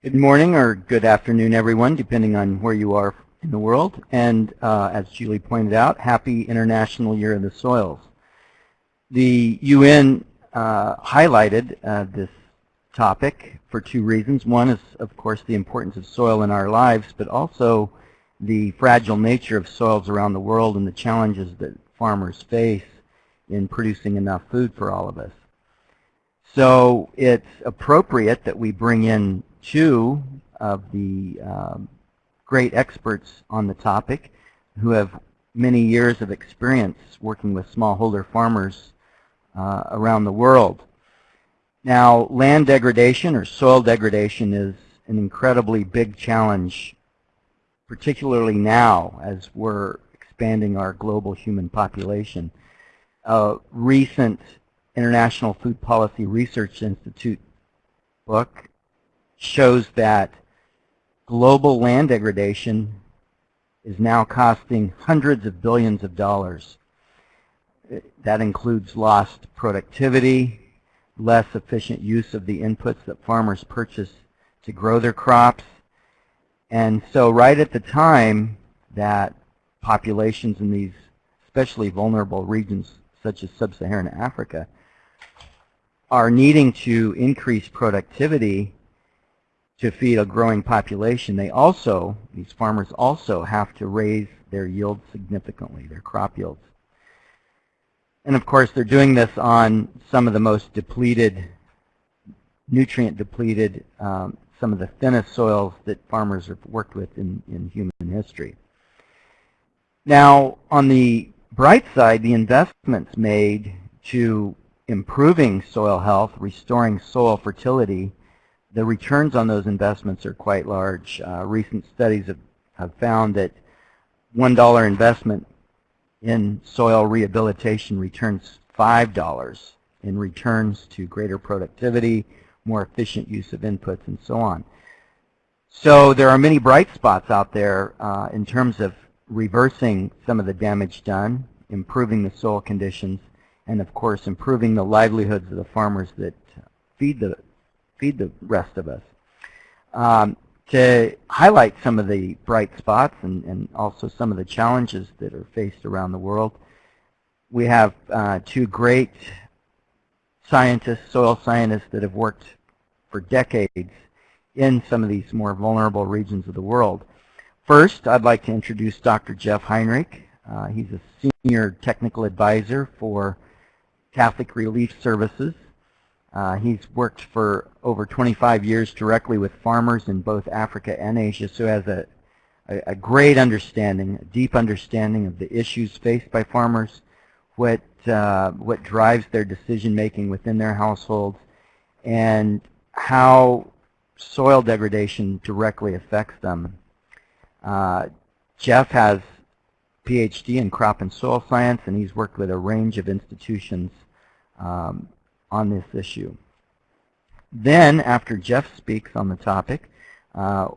Good morning or good afternoon, everyone, depending on where you are in the world. And uh, as Julie pointed out, happy International Year of the Soils. The UN uh, highlighted uh, this topic for two reasons. One is, of course, the importance of soil in our lives, but also the fragile nature of soils around the world and the challenges that farmers face in producing enough food for all of us. So it's appropriate that we bring in two of the um, great experts on the topic who have many years of experience working with smallholder farmers uh, around the world. Now, land degradation or soil degradation is an incredibly big challenge, particularly now as we're expanding our global human population. A recent International Food Policy Research Institute book shows that global land degradation is now costing hundreds of billions of dollars. That includes lost productivity, less efficient use of the inputs that farmers purchase to grow their crops. And so right at the time that populations in these especially vulnerable regions such as sub-Saharan Africa are needing to increase productivity to feed a growing population, they also, these farmers also have to raise their yields significantly, their crop yields. And of course, they're doing this on some of the most depleted, nutrient depleted, um, some of the thinnest soils that farmers have worked with in, in human history. Now, on the bright side, the investments made to improving soil health, restoring soil fertility, the returns on those investments are quite large. Uh, recent studies have, have found that $1 investment in soil rehabilitation returns $5 in returns to greater productivity, more efficient use of inputs, and so on. So there are many bright spots out there uh, in terms of reversing some of the damage done, improving the soil conditions, and of course improving the livelihoods of the farmers that feed the feed the rest of us. Um, to highlight some of the bright spots and, and, also some of the challenges that are faced around the world, we have uh, two great scientists, soil scientists that have worked for decades in some of these more vulnerable regions of the world. First, I'd like to introduce Dr. Jeff Heinrich. Uh, he's a senior technical advisor for Catholic Relief Services he's worked for over 25 years directly with farmers in both Africa and Asia, so has a, a, a great understanding, a deep understanding of the issues faced by farmers, what, uh, what drives their decision making within their households, and how soil degradation directly affects them. Uh, Jeff has PhD in crop and soil science, and he's worked with a range of institutions um, on this issue. Then, after Jeff speaks on the topic, uh,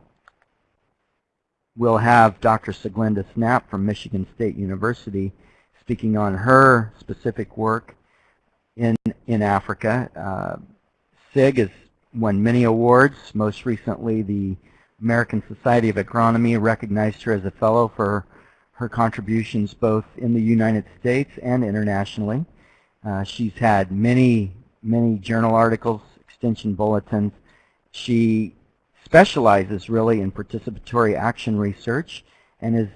we'll have Dr. Sieglinde Snapp from Michigan State University speaking on her specific work in, in Africa. Uh, Sieg has won many awards. Most recently, the American Society of Agronomy recognized her as a fellow for her contributions both in the United States and internationally. Uh, she's had many many journal articles, extension bulletins. She specializes really in participatory action research and has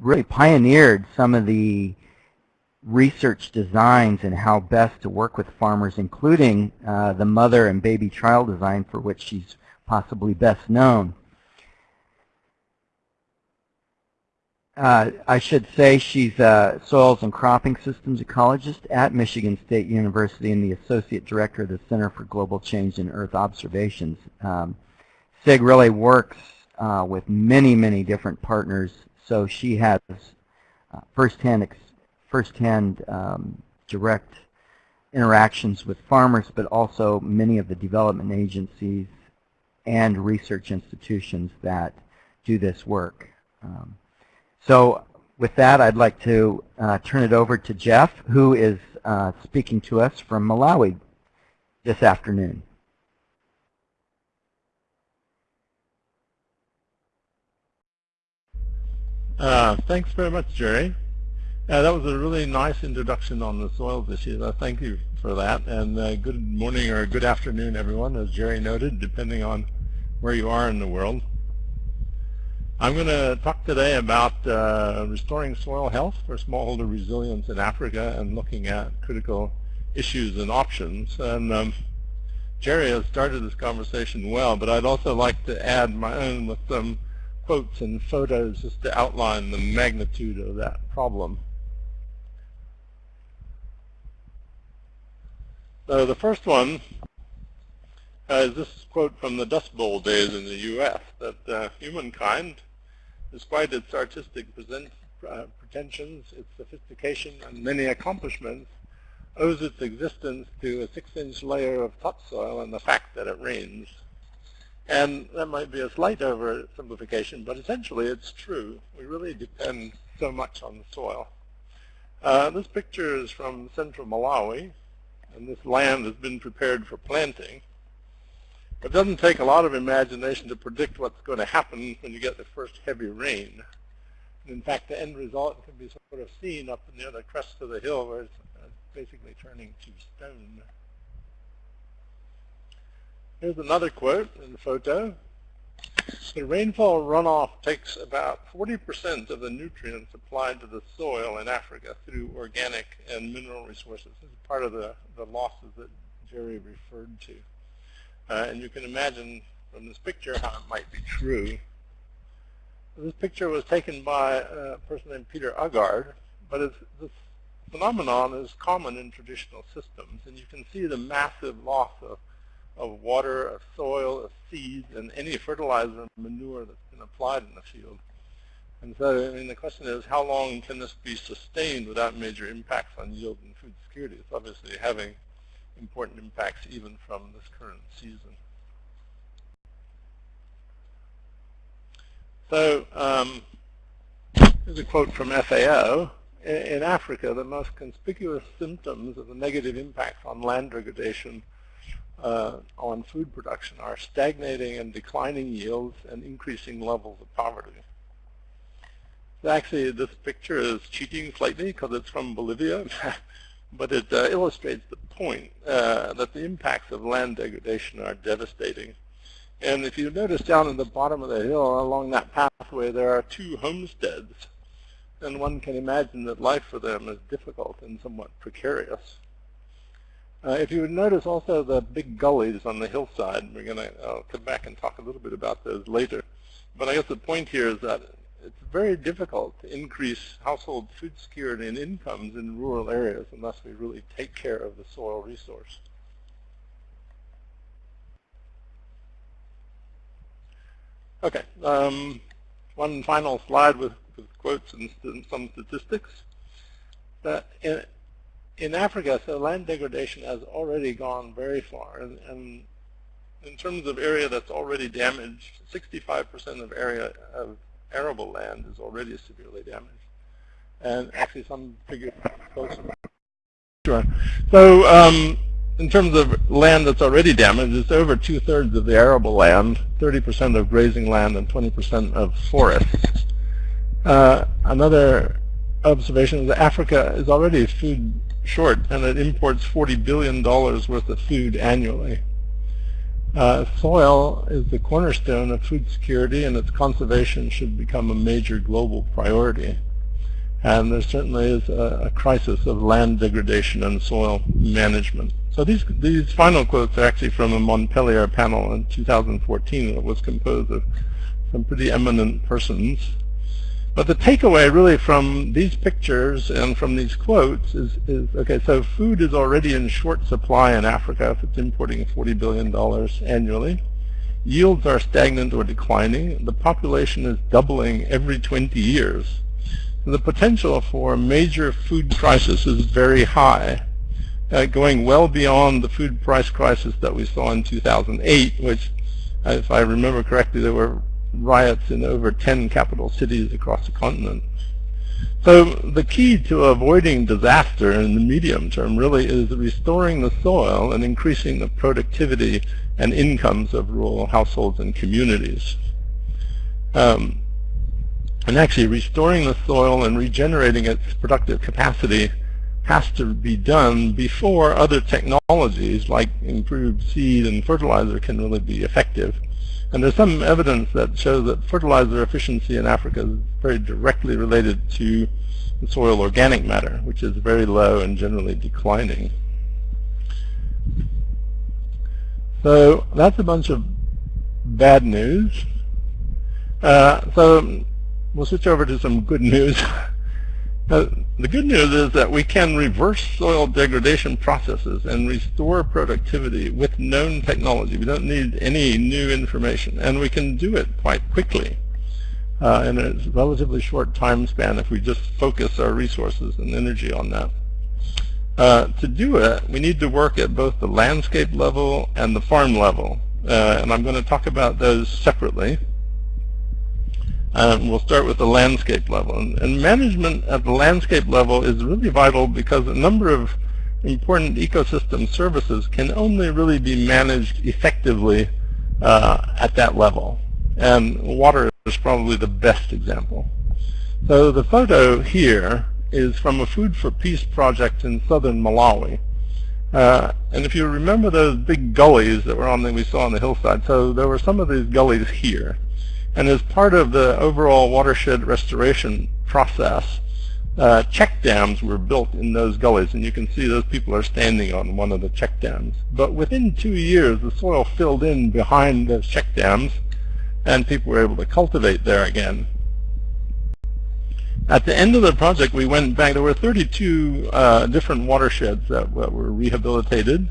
really pioneered some of the research designs and how best to work with farmers, including uh, the mother and baby trial design for which she's possibly best known. Uh, I should say she's a soils and cropping systems ecologist at Michigan State University and the associate director of the Center for Global Change in Earth Observations. Um, Sieg really works uh, with many, many different partners, so she has uh, firsthand, firsthand um, direct interactions with farmers, but also many of the development agencies and research institutions that do this work. Um, so with that, I'd like to uh, turn it over to Jeff, who is uh, speaking to us from Malawi this afternoon. Uh, thanks very much, Jerry. Uh, that was a really nice introduction on the soils issues. Thank you for that. And uh, good morning or good afternoon, everyone, as Jerry noted, depending on where you are in the world. I'm going to talk today about uh, restoring soil health for smallholder resilience in Africa and looking at critical issues and options. And um, Jerry has started this conversation well, but I'd also like to add my own with some quotes and photos just to outline the magnitude of that problem. So the first one uh, is this quote from the Dust Bowl days in the U.S. that uh, humankind, despite its artistic uh, pretensions, its sophistication, and many accomplishments, owes its existence to a six-inch layer of topsoil and the fact that it rains. And that might be a slight oversimplification, but essentially it's true. We really depend so much on the soil. Uh, this picture is from central Malawi, and this land has been prepared for planting. It doesn't take a lot of imagination to predict what's going to happen when you get the first heavy rain. And in fact, the end result can be sort of seen up near the crest of the hill where it's uh, basically turning to stone. Here's another quote in the photo. The rainfall runoff takes about 40% of the nutrients applied to the soil in Africa through organic and mineral resources. This is part of the, the losses that Jerry referred to. Uh, and you can imagine from this picture how it might be true. This picture was taken by a person named Peter Uggard, but this phenomenon is common in traditional systems, and you can see the massive loss of, of water, of soil, of seeds, and any fertilizer and manure that's been applied in the field. And so, I mean, the question is, how long can this be sustained without major impacts on yield and food security? It's obviously having important impacts even from this current season. So, um, here's a quote from FAO in Africa, the most conspicuous symptoms of the negative impacts on land degradation uh, on food production are stagnating and declining yields and increasing levels of poverty. Actually, this picture is cheating slightly because it's from Bolivia, but it uh, illustrates the point uh, that the impacts of land degradation are devastating. And if you notice down in the bottom of the hill along that pathway, there are two homesteads and one can imagine that life for them is difficult and somewhat precarious. Uh, if you would notice also the big gullies on the hillside, we're going to come back and talk a little bit about those later. But I guess the point here is that it's very difficult to increase household food security and incomes in rural areas unless we really take care of the soil resource. Okay, um, one final slide with with quotes and, and some statistics. That in, in Africa, so land degradation has already gone very far. And, and in terms of area that's already damaged, 65% of area of arable land is already severely damaged. And actually some figures closer. Sure. So um, in terms of land that's already damaged, it's over two-thirds of the arable land, 30% of grazing land, and 20% of forests. Uh, another observation is that Africa is already food short and it imports $40 billion worth of food annually. Uh, soil is the cornerstone of food security and its conservation should become a major global priority. And there certainly is a, a crisis of land degradation and soil management. So these, these final quotes are actually from a Montpellier panel in 2014 that was composed of some pretty eminent persons but the takeaway really from these pictures and from these quotes is, is, okay, so food is already in short supply in Africa if it's importing $40 billion annually. Yields are stagnant or declining. The population is doubling every 20 years. The potential for a major food crisis is very high, uh, going well beyond the food price crisis that we saw in 2008, which, if I remember correctly, there were riots in over 10 capital cities across the continent. So the key to avoiding disaster in the medium term really is restoring the soil and increasing the productivity and incomes of rural households and communities. Um, And actually restoring the soil and regenerating its productive capacity has to be done before other technologies like improved seed and fertilizer can really be effective. And there's some evidence that shows that fertilizer efficiency in Africa is very directly related to the soil organic matter, which is very low and generally declining. So that's a bunch of bad news. Uh, so we'll switch over to some good news. uh, the good news is that we can reverse soil degradation processes and restore productivity with known technology. We don't need any new information, and we can do it quite quickly uh, in a relatively short time span if we just focus our resources and energy on that. Uh, to do it, we need to work at both the landscape level and the farm level, uh, and I'm going to talk about those separately. Um, we'll start with the landscape level. And, and, management at the landscape level is really vital because a number of important ecosystem services can only really be managed effectively uh, at that level. And water is probably the best example. So the photo here is from a Food for Peace project in southern Malawi. Uh, and if you remember those big gullies that were on the, we saw on the hillside, so there were some of these gullies here. And as part of the overall watershed restoration process, uh, check dams were built in those gullies, and you can see those people are standing on one of the check dams. But within two years, the soil filled in behind those check dams, and people were able to cultivate there again. At the end of the project, we went back. There were 32 uh, different watersheds that, that were rehabilitated.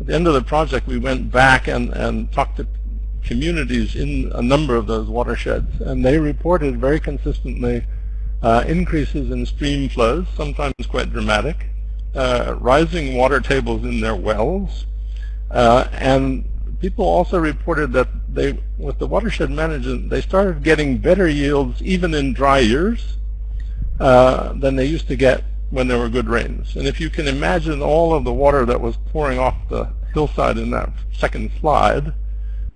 At the end of the project, we went back and, and talked to communities in a number of those watersheds, and they reported very consistently uh, increases in stream flows, sometimes quite dramatic, uh, rising water tables in their wells, uh, and people also reported that they, with the watershed management, they started getting better yields even in dry years uh, than they used to get when there were good rains. And if you can imagine all of the water that was pouring off the hillside in that second slide,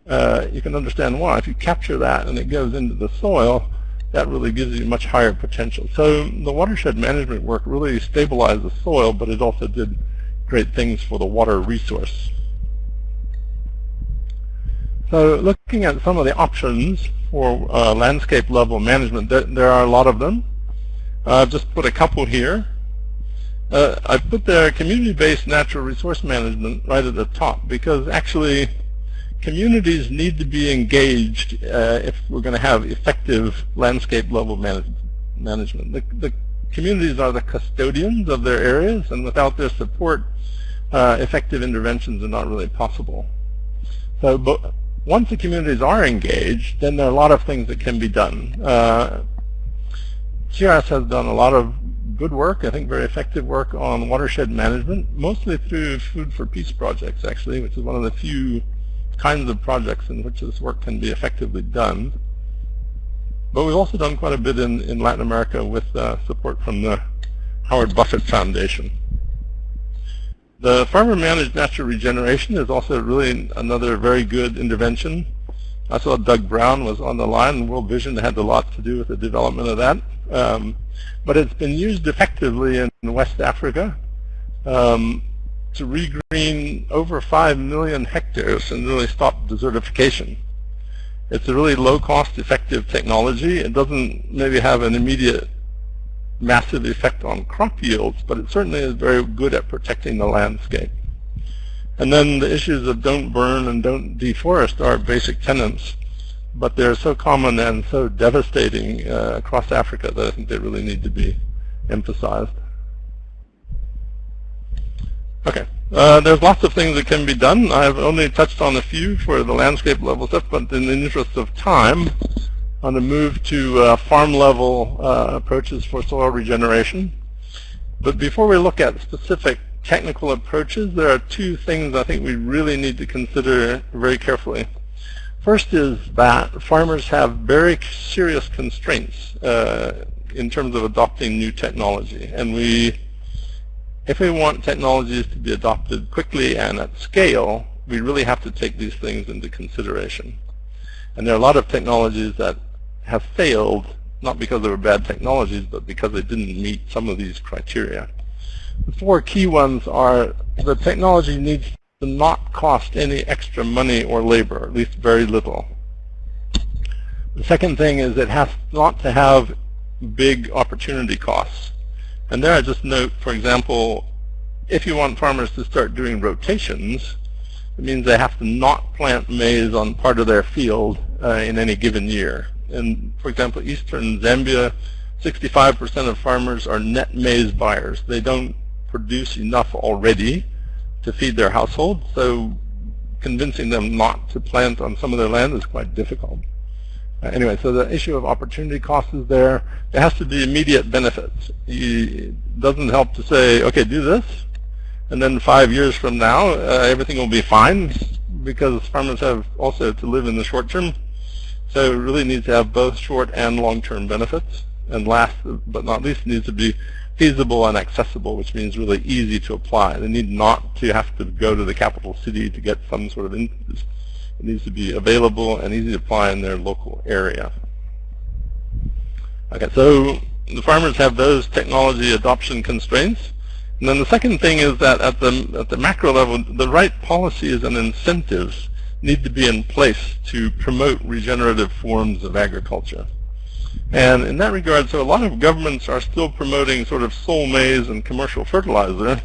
uh, you can understand why. If you capture that and it goes into the soil, that really gives you much higher potential. So the watershed management work really stabilized the soil, but it also did great things for the water resource. So looking at some of the options for uh, landscape level management, there, there, are a lot of them. I've just put a couple here. Uh, I put the community-based natural resource management right at the top because actually communities need to be engaged uh, if we're going to have effective landscape level manage management. The, the, communities are the custodians of their areas, and without their support, uh, effective interventions are not really possible. So but once the communities are engaged, then there are a lot of things that can be done. Uh, CRS has done a lot of good work, I think very effective work on watershed management, mostly through Food for Peace projects, actually, which is one of the few kinds of projects in which this work can be effectively done. But we've also done quite a bit in, in Latin America with uh, support from the Howard Buffett Foundation. The farmer-managed natural regeneration is also really another very good intervention. I saw Doug Brown was on the line, and World Vision had a lot to do with the development of that. Um, but it's been used effectively in West Africa. Um, to regreen over 5 million hectares and really stop desertification. It's a really low-cost, effective technology. It doesn't maybe have an immediate massive effect on crop yields, but it certainly is very good at protecting the landscape. And then the issues of don't burn and don't deforest are basic tenets, but they're so common and so devastating uh, across Africa that I think they really need to be emphasized. Okay. Uh, there's lots of things that can be done. I've only touched on a few for the landscape level stuff, but in the interest of time, I'm going to move to uh, farm level uh, approaches for soil regeneration. But before we look at specific technical approaches, there are two things I think we really need to consider very carefully. First is that farmers have very serious constraints uh, in terms of adopting new technology, and we if we want technologies to be adopted quickly and at scale, we really have to take these things into consideration. And there are a lot of technologies that have failed not because they were bad technologies, but because they didn't meet some of these criteria. The four key ones are the technology needs to not cost any extra money or labor, at least very little. The second thing is it has not to have big opportunity costs. And there I just note, for example, if you want farmers to start doing rotations, it means they have to not plant maize on part of their field uh, in any given year. And for example, eastern Zambia, 65% of farmers are net maize buyers. They don't produce enough already to feed their household, so convincing them not to plant on some of their land is quite difficult. Uh, anyway, so the issue of opportunity cost is there. It has to be immediate benefits. it doesn't help to say, okay, do this, and then five years from now, uh, everything will be fine because farmers have also to live in the short term. So it really needs to have both short and long-term benefits. And last but not least, it needs to be feasible and accessible, which means really easy to apply. They need not to have to go to the capital city to get some sort of. It needs to be available and easy to apply in their local area. Okay, so the farmers have those technology adoption constraints. And then the second thing is that at the, at the macro level, the right policies and incentives need to be in place to promote regenerative forms of agriculture. And in that regard, so a lot of governments are still promoting sort of soil maize and commercial fertilizer,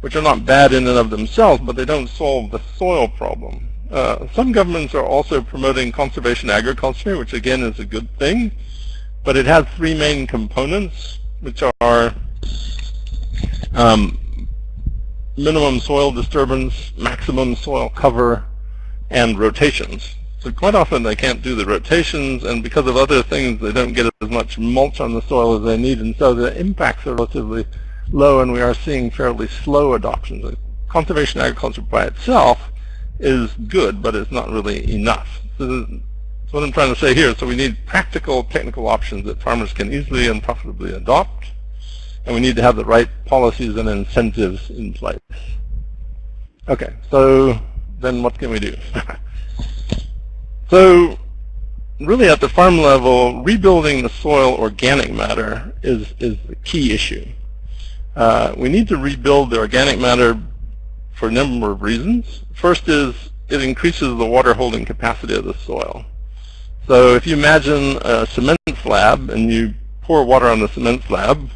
which are not bad in and of themselves, but they don't solve the soil problem. Uh, some governments are also promoting conservation agriculture, which again is a good thing, but it has three main components, which are um, minimum soil disturbance, maximum soil cover, and rotations. So quite often they can't do the rotations, and because of other things, they don't get as much mulch on the soil as they need, and so the impacts are relatively low, and we are seeing fairly slow adoptions. Conservation agriculture by itself is good, but it's not really enough. So that's what I'm trying to say here. So we need practical technical options that farmers can easily and profitably adopt, and we need to have the right policies and incentives in place. Okay, so then what can we do? so really at the farm level, rebuilding the soil organic matter is, is the key issue. Uh, we need to rebuild the organic matter for a number of reasons. First is it increases the water holding capacity of the soil. So if you imagine a cement slab and you pour water on the cement slab,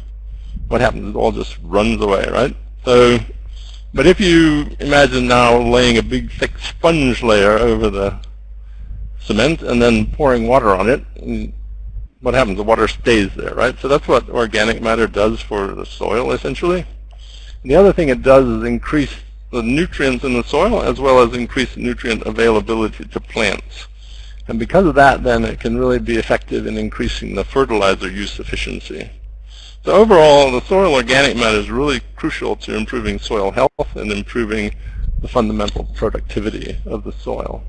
what happens? It all just runs away, right? So, but if you imagine now laying a big thick sponge layer over the cement and then pouring water on it, what happens? The water stays there, right? So that's what organic matter does for the soil, essentially. And the other thing it does is increase the nutrients in the soil as well as increase nutrient availability to plants. And because of that, then it can really be effective in increasing the fertilizer use efficiency. So overall, the soil organic matter is really crucial to improving soil health and improving the fundamental productivity of the soil.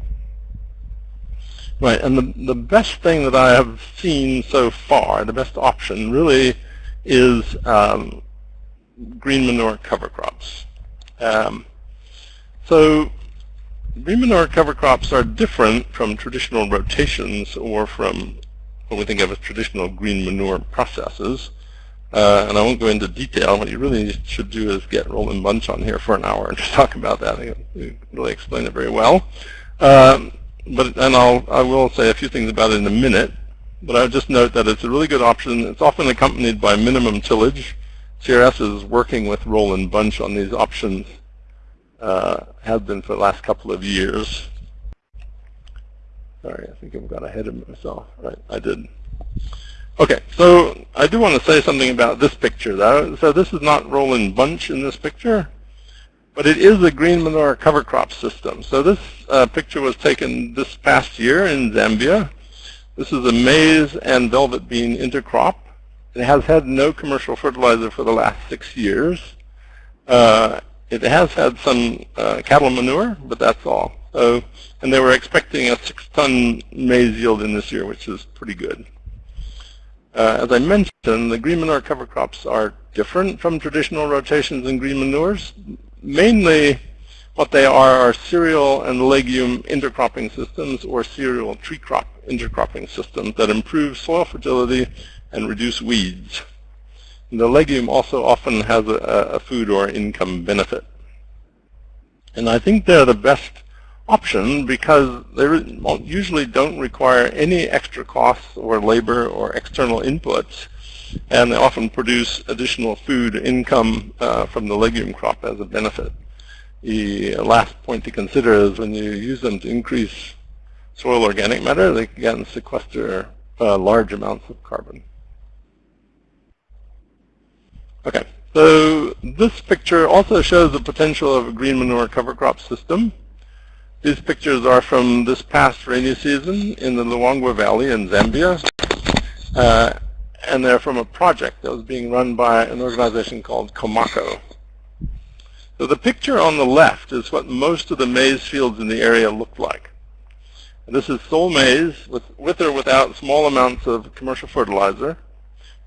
Right, and the, the best thing that I have seen so far, the best option really is um, green manure cover crops. Um, so green manure cover crops are different from traditional rotations or from what we think of as traditional green manure processes. Uh, and I won't go into detail. What you really should do is get Roland Bunch on here for an hour and just talk about that. He really explain it very well. Um, but and I'll I will say a few things about it in a minute. But I would just note that it's a really good option. It's often accompanied by minimum tillage. CRS is working with Roland Bunch on these options, uh, have been for the last couple of years. Sorry, I think I've got ahead of myself. Right, I did. Okay, so I do want to say something about this picture, though. So this is not Roland Bunch in this picture, but it is a green manure cover crop system. So this uh, picture was taken this past year in Zambia. This is a maize and velvet bean intercrop. It has had no commercial fertilizer for the last six years. Uh, it has had some uh, cattle manure, but that's all. So, and they were expecting a six-ton maize yield in this year, which is pretty good. Uh, as I mentioned, the green manure cover crops are different from traditional rotations in green manures, mainly What they are are cereal and legume intercropping systems or cereal tree crop intercropping systems that improve soil fertility and reduce weeds. The legume also often has a, a food or income benefit. And I think they're the best option because they usually don't require any extra costs or labor or external inputs and they often produce additional food income uh, from the legume crop as a benefit. The last point to consider is when you use them to increase soil organic matter, they can sequester uh, large amounts of carbon. Okay, so this picture also shows the potential of a green manure cover crop system. These pictures are from this past rainy season in the Luangwa Valley in Zambia. Uh, and they're from a project that was being run by an organization called COMACO. So the picture on the left is what most of the maize fields in the area look like. And this is sole maize with, with or without small amounts of commercial fertilizer.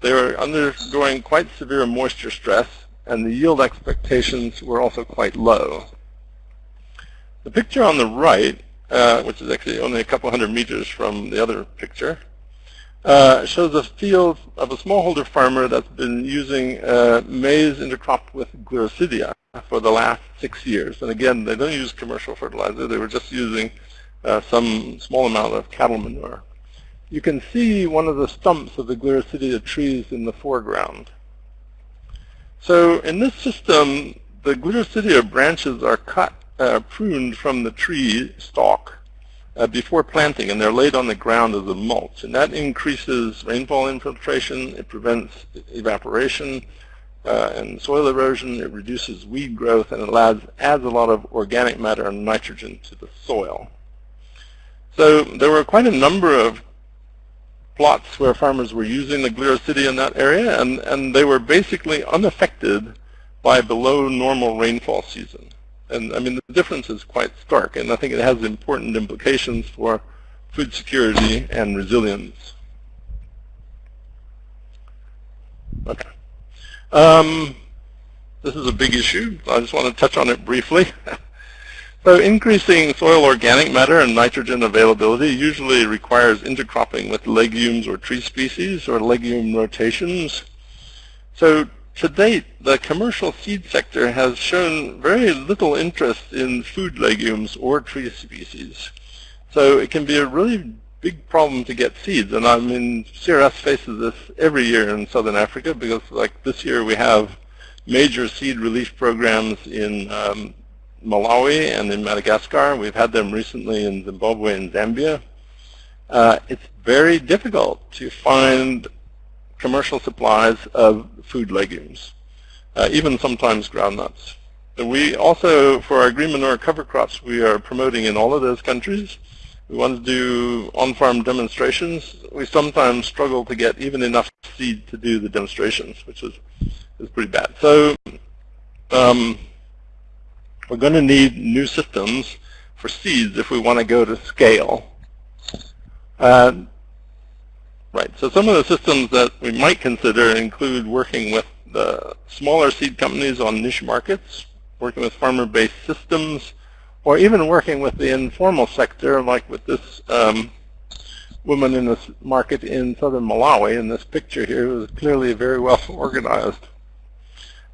They were undergoing quite severe moisture stress, and the yield expectations were also quite low. The picture on the right, uh, which is actually only a couple hundred meters from the other picture, uh, shows a field of a smallholder farmer that's been using uh, maize intercropped with Gliricidia for the last six years. And again, they don't use commercial fertilizer. They were just using uh, some small amount of cattle manure you can see one of the stumps of the Gliricidia trees in the foreground. So in this system, the Gliricidia branches are cut, uh, pruned from the tree stalk uh, before planting, and they're laid on the ground as a mulch. And that increases rainfall infiltration, it prevents evaporation uh, and soil erosion, it reduces weed growth, and it adds, adds a lot of organic matter and nitrogen to the soil. So there were quite a number of plots where farmers were using the Gliricidia in that area, and, and they were basically unaffected by below normal rainfall season. And I mean, the difference is quite stark, and I think it has important implications for food security and resilience. Okay. Um, this is a big issue. I just want to touch on it briefly. So increasing soil organic matter and nitrogen availability usually requires intercropping with legumes or tree species or legume rotations. So to date, the commercial seed sector has shown very little interest in food legumes or tree species. So it can be a really big problem to get seeds. And I mean, CRS faces this every year in Southern Africa because like this year we have major seed relief programs in um, Malawi and in Madagascar. We've had them recently in Zimbabwe and Zambia. Uh, it's very difficult to find commercial supplies of food legumes, uh, even sometimes groundnuts. And we also, for our green manure cover crops, we are promoting in all of those countries. We want to do on-farm demonstrations. We sometimes struggle to get even enough seed to do the demonstrations, which is, is pretty bad. So um, we're going to need new systems for seeds if we want to go to scale. Uh, right, so some of the systems that we might consider include working with the smaller seed companies on niche markets, working with farmer-based systems, or even working with the informal sector, like with this um, woman in this market in southern Malawi in this picture here, who is clearly very well organized.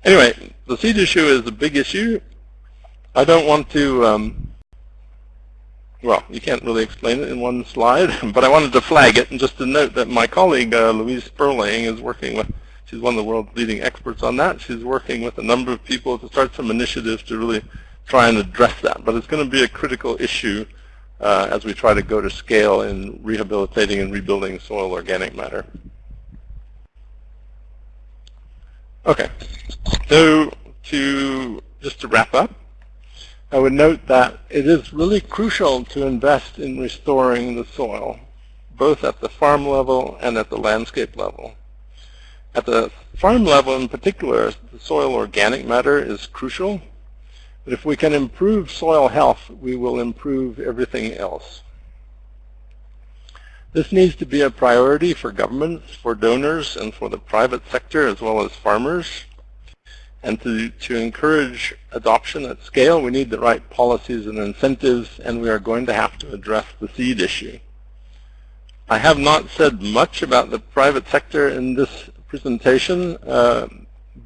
Anyway, the seed issue is a big issue. I don't want to, um, well, you can't really explain it in one slide, but I wanted to flag it and just to note that my colleague, uh, Louise Sperling, is working with, she's one of the world's leading experts on that. She's working with a number of people to start some initiatives to really try and address that. But it's going to be a critical issue uh, as we try to go to scale in rehabilitating and rebuilding soil organic matter. Okay, so to just to wrap up, I would note that it is really crucial to invest in restoring the soil, both at the farm level and at the landscape level. At the farm level in particular, the soil organic matter is crucial. But if we can improve soil health, we will improve everything else. This needs to be a priority for governments, for donors, and for the private sector as well as farmers. And to, to encourage adoption at scale, we need the right policies and incentives, and we are going to have to address the seed issue. I have not said much about the private sector in this presentation, uh,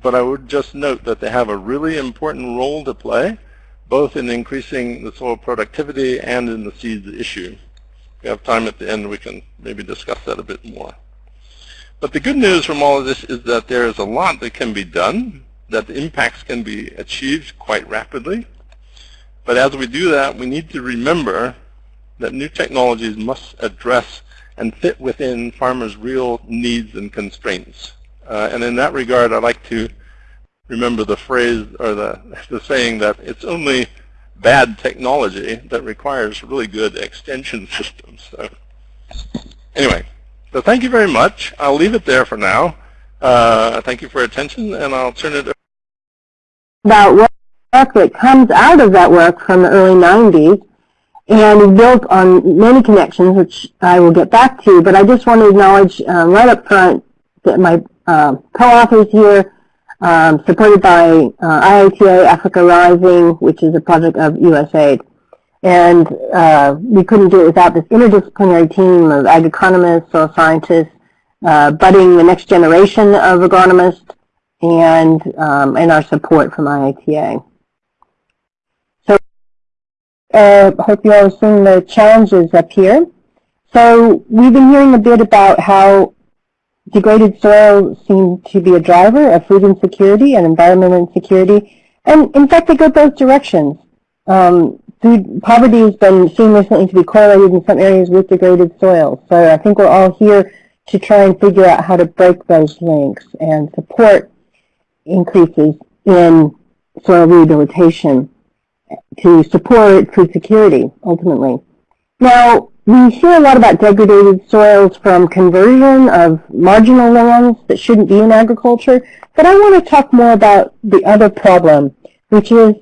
but I would just note that they have a really important role to play, both in increasing the soil productivity and in the seed issue. If we have time at the end, we can maybe discuss that a bit more. But the good news from all of this is that there is a lot that can be done that the impacts can be achieved quite rapidly. But as we do that, we need to remember that new technologies must address and fit within farmers' real needs and constraints. Uh, and in that regard, I'd like to remember the phrase or the, the saying that it's only bad technology that requires really good extension systems. So anyway, so thank you very much. I'll leave it there for now. Uh, thank you for your attention, and I'll turn it over about work that comes out of that work from the early 90s and is built on many connections, which I will get back to. But I just want to acknowledge um, right up front that my uh, co-authors here, um, supported by uh, IITA Africa Rising, which is a project of USAID. And uh, we couldn't do it without this interdisciplinary team of ag economists, soil scientists, uh, budding the next generation of agronomists, and, um, and our support from IITA. So uh, hope you all have seen the challenges up here. So we've been hearing a bit about how degraded soil seems to be a driver of food insecurity and environmental insecurity. And in fact, they go both directions. Um, food poverty has been seen recently to be correlated in some areas with degraded soil. So I think we're all here to try and figure out how to break those links and support increases in soil rehabilitation to support food security, ultimately. Now, we hear a lot about degraded soils from conversion of marginal lands that shouldn't be in agriculture, but I want to talk more about the other problem, which is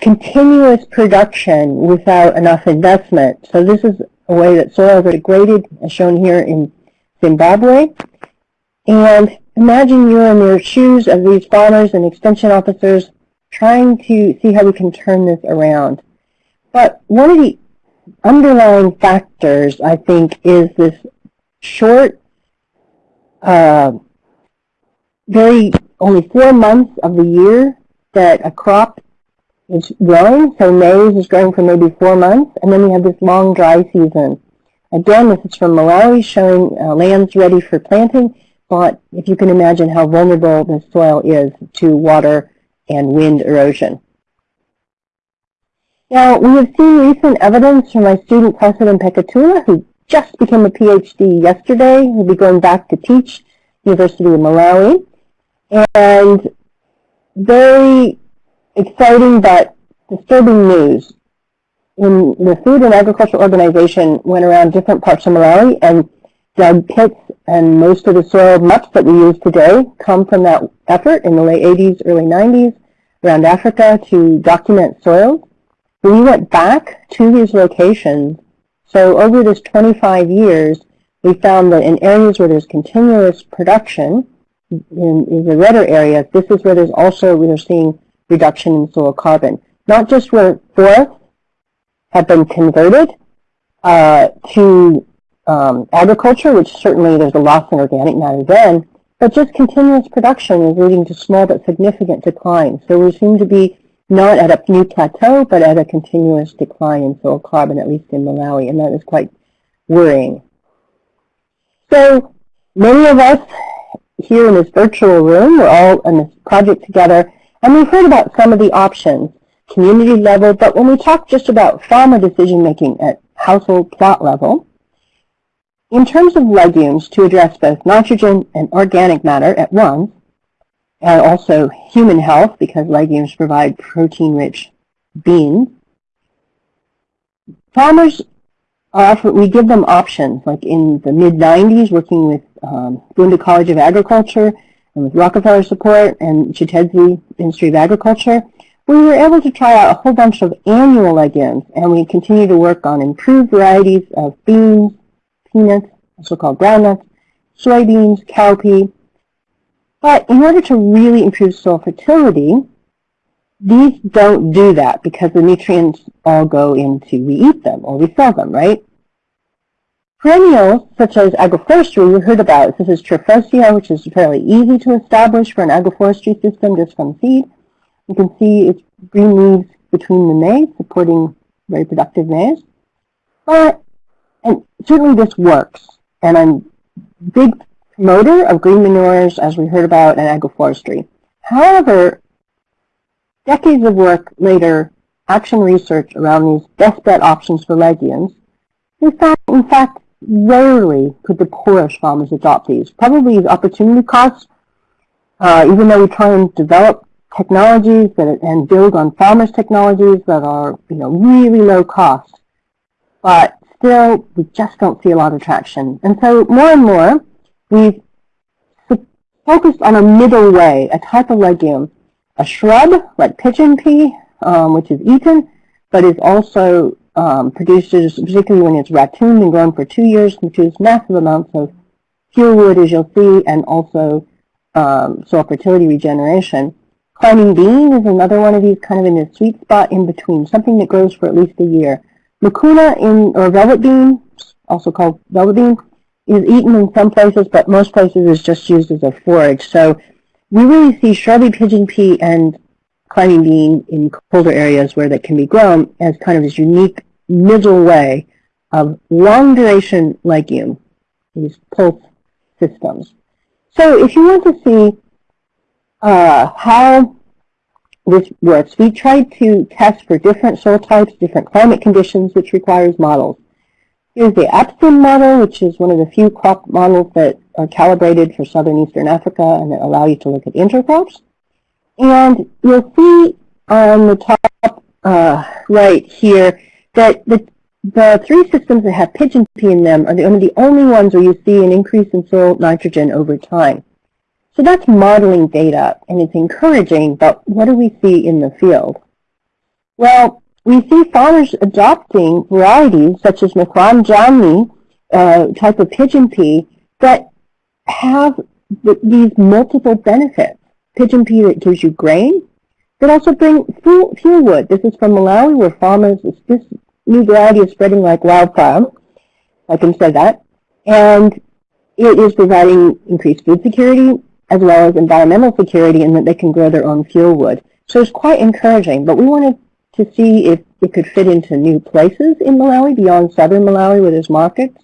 continuous production without enough investment. So this is a way that soils are degraded, as shown here in Zimbabwe. And Imagine you're in the shoes of these farmers and extension officers trying to see how we can turn this around. But one of the underlying factors, I think, is this short, uh, very only four months of the year that a crop is growing. So maize is growing for maybe four months, and then we have this long dry season. Again, this is from Malawi showing uh, lands ready for planting but if you can imagine how vulnerable the soil is to water and wind erosion. Now, we have seen recent evidence from my student President Pekatula, who just became a PhD yesterday. He'll be going back to teach University of Malawi. And very exciting but disturbing news. When the Food and Agriculture Organization went around different parts of Malawi and dug pits and most of the soil maps that we use today come from that effort in the late 80s, early 90s around Africa to document soils. We went back to these locations. So over this 25 years, we found that in areas where there's continuous production, in, in the redder areas, this is where there's also, we are seeing reduction in soil carbon. Not just where forests have been converted uh, to um, agriculture, which certainly there's a loss in organic matter then, but just continuous production is leading to small but significant declines. So we seem to be not at a new plateau, but at a continuous decline in soil carbon, at least in Malawi, and that is quite worrying. So many of us here in this virtual room, we're all in this project together, and we've heard about some of the options, community level, but when we talk just about farmer decision making at household plot level, in terms of legumes, to address both nitrogen and organic matter at once, and also human health, because legumes provide protein-rich beans, farmers offer, we give them options, like in the mid-90s, working with um, College of Agriculture and with Rockefeller support and Chitedze Ministry of Agriculture, we were able to try out a whole bunch of annual legumes, and we continue to work on improved varieties of beans, peanuts, also called groundnuts, soybeans, cowpea. But in order to really improve soil fertility, these don't do that because the nutrients all go into, we eat them or we sell them, right? Perennials, such as agroforestry, you heard about. This is Tephrosia, which is fairly easy to establish for an agroforestry system just from seed. You can see its green leaves between the maize, supporting very productive maize. But, and certainly this works. And I'm big promoter of green manures, as we heard about in agroforestry. However, decades of work later, action research around these best bet options for legumes, we found, in fact, rarely could the poorest farmers adopt these. Probably the opportunity costs, uh, even though we try and develop technologies that, and build on farmers' technologies that are you know, really low cost. But still, we just don't see a lot of traction. And so more and more, we've focused on a middle way, a type of legume, a shrub like pigeon pea, um, which is eaten, but is also um, particularly when it's ratooned and grown for two years, produces massive amounts of fuel wood, as you'll see, and also um, soil fertility regeneration. Climbing bean is another one of these kind of in a sweet spot in between, something that grows for at least a year. Mucuna in, or velvet bean, also called velvet bean, is eaten in some places, but most places is just used as a forage. So we really see shrubby pigeon pea and climbing bean in colder areas where that can be grown as kind of this unique middle way of long duration legume, these pulse systems. So if you want to see uh, how this works, we tried to test for different soil types, different climate conditions, which requires models. Here's the APSIM model, which is one of the few crop models that are calibrated for southern eastern Africa and that allow you to look at intercrops. And you'll see on the top uh, right here that the, the three systems that have pigeon pea in them are the, only, the only ones where you see an increase in soil nitrogen over time. So that's modeling data, and it's encouraging, but what do we see in the field? Well, we see farmers adopting varieties such as Mithran Jamni, uh, type of pigeon pea, that have th these multiple benefits. Pigeon pea that gives you grain, but also bring fuel, fuel wood. This is from Malawi where farmers, this new variety is spreading like wildfire. I can say that. And it is providing increased food security, as well as environmental security in that they can grow their own fuel wood. So it's quite encouraging, but we wanted to see if it could fit into new places in Malawi beyond southern Malawi where there's markets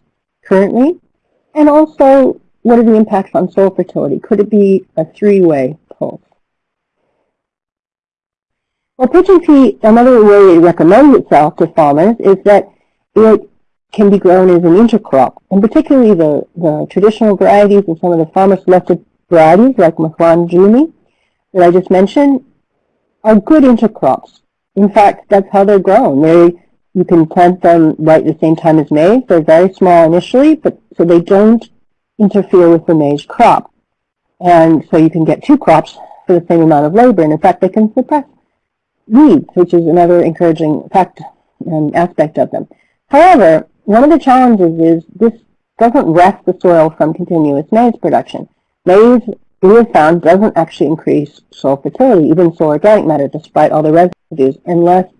currently. And also, what are the impacts on soil fertility? Could it be a three-way pulse? Well, pigeon pea, another way it recommends itself to farmers is that it can be grown as an intercrop, and particularly the, the traditional varieties and some of the farmer-selected varieties like Mithran Jumi that I just mentioned are good intercrops. In fact, that's how they're grown. They, you can plant them right at the same time as maize. They're very small initially, but so they don't interfere with the maize crop. And so you can get two crops for the same amount of labor. And in fact, they can suppress weeds, which is another encouraging fact and aspect of them. However, one of the challenges is this doesn't rest the soil from continuous maize production. Maize, we have found, doesn't actually increase soil fertility, even soil organic matter, despite all the residues, unless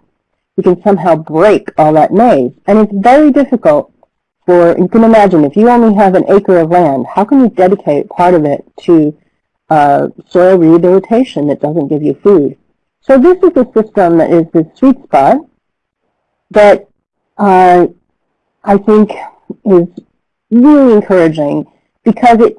you can somehow break all that maize. And it's very difficult for, you can imagine, if you only have an acre of land, how can you dedicate part of it to uh, soil rehabilitation that doesn't give you food? So this is a system that is the sweet spot that uh, I think is really encouraging because it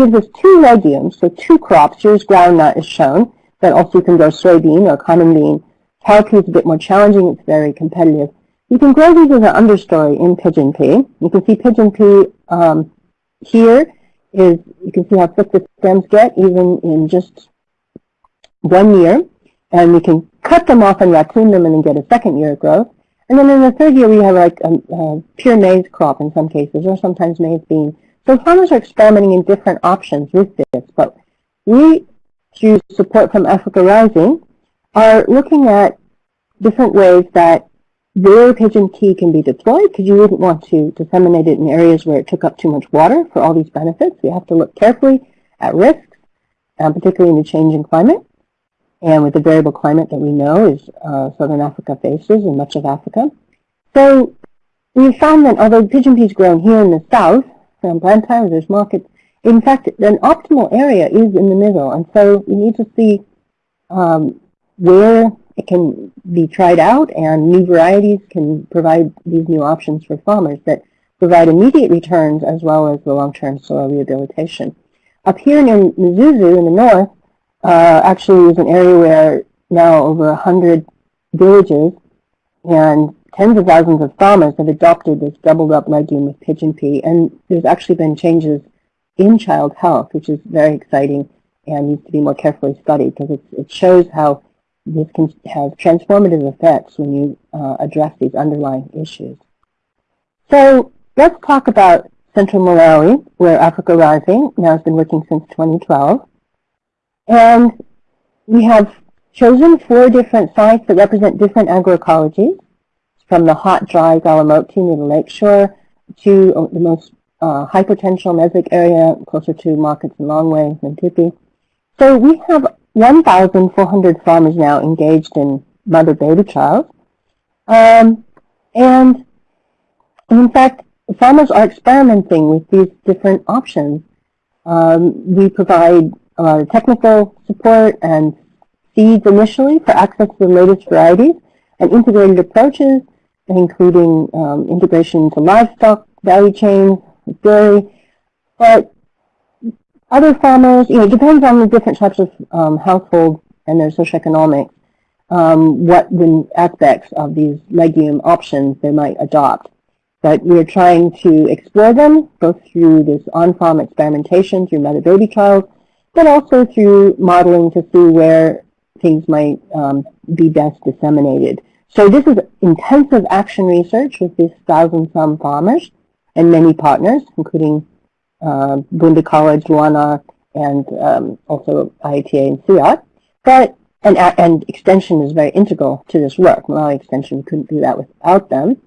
gives us two legumes, so two crops. Here's groundnut is shown, but also you can grow soybean or common bean. Cowpea is a bit more challenging. It's very competitive. You can grow these as an understory in pigeon pea. You can see pigeon pea um, here is, you can see how thick the stems get even in just one year. And we can cut them off and ratoon them and then get a second year of growth. And then in the third year, we have like a, a pure maize crop in some cases, or sometimes maize bean. So farmers are experimenting in different options with this, but we, through support from Africa Rising, are looking at different ways that their pigeon pea can be deployed because you wouldn't want to disseminate it in areas where it took up too much water for all these benefits. We have to look carefully at risks uh, particularly in the changing climate, and with the variable climate that we know is uh, southern Africa faces and much of Africa. So we found that although pigeon peas grown here in the south, from Blantyre, there's markets, in fact, an optimal area is in the middle, and so we need to see um, where it can be tried out, and new varieties can provide these new options for farmers that provide immediate returns as well as the long-term soil rehabilitation. Up here near Mzuzu in the north, uh, actually is an area where now over 100 villages and tens of thousands of farmers have adopted this doubled up legume with pigeon pea, and there's actually been changes in child health, which is very exciting and needs to be more carefully studied because it shows how this can have transformative effects when you uh, address these underlying issues. So let's talk about Central Malawi, where Africa Rising now has been working since 2012. And we have chosen four different sites that represent different agroecologies, from the hot, dry Golomoti near the lakeshore to uh, the most uh, high potential Mesic area closer to markets in Longwe and Tipi. So we have 1,400 farmers now engaged in mother-baby trials. Um, and in fact, farmers are experimenting with these different options. Um, we provide a lot of technical support and seeds initially for access to the latest varieties and integrated approaches, including um, integration into livestock value chains, dairy. But other farmers, you know, it depends on the different types of um, household and their socioeconomics, um, what aspects of these legume options they might adopt. But we're trying to explore them, both through this on-farm experimentation, through mother-baby trials, but also through modeling to see where things might um, be best disseminated. So this is intensive action research with these thousand-some farmers and many partners, including uh, Bunda College, LUANAR, and um, also IITA and CIAT. But and, and extension is very integral to this work. Malawi Extension couldn't do that without them.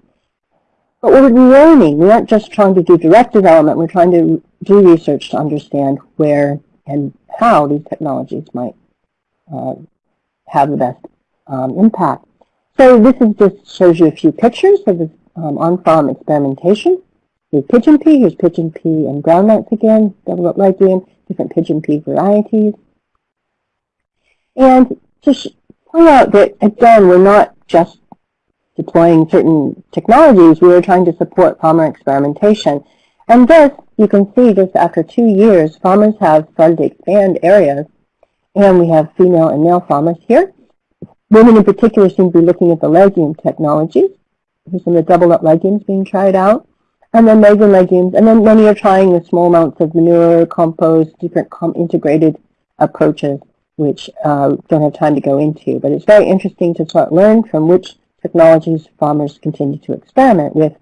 But what we're learning. We aren't just trying to do direct development. We're trying to do research to understand where and how these technologies might uh, have the best um, impact. So this is just shows you a few pictures of um, on-farm experimentation. Here's pigeon pea, here's pigeon pea and groundnuts again, double up legume, different pigeon pea varieties. And to point out that, again, we're not just deploying certain technologies, we are trying to support farmer experimentation. And this you can see just after two years, farmers have started to expand areas, and we have female and male farmers here. Women in particular seem to be looking at the legume technology. Here's some of the double-up legumes being tried out. And then legume legumes, and then many are trying the small amounts of manure, compost, different com integrated approaches, which uh, don't have time to go into. But it's very interesting to start learn from which technologies farmers continue to experiment with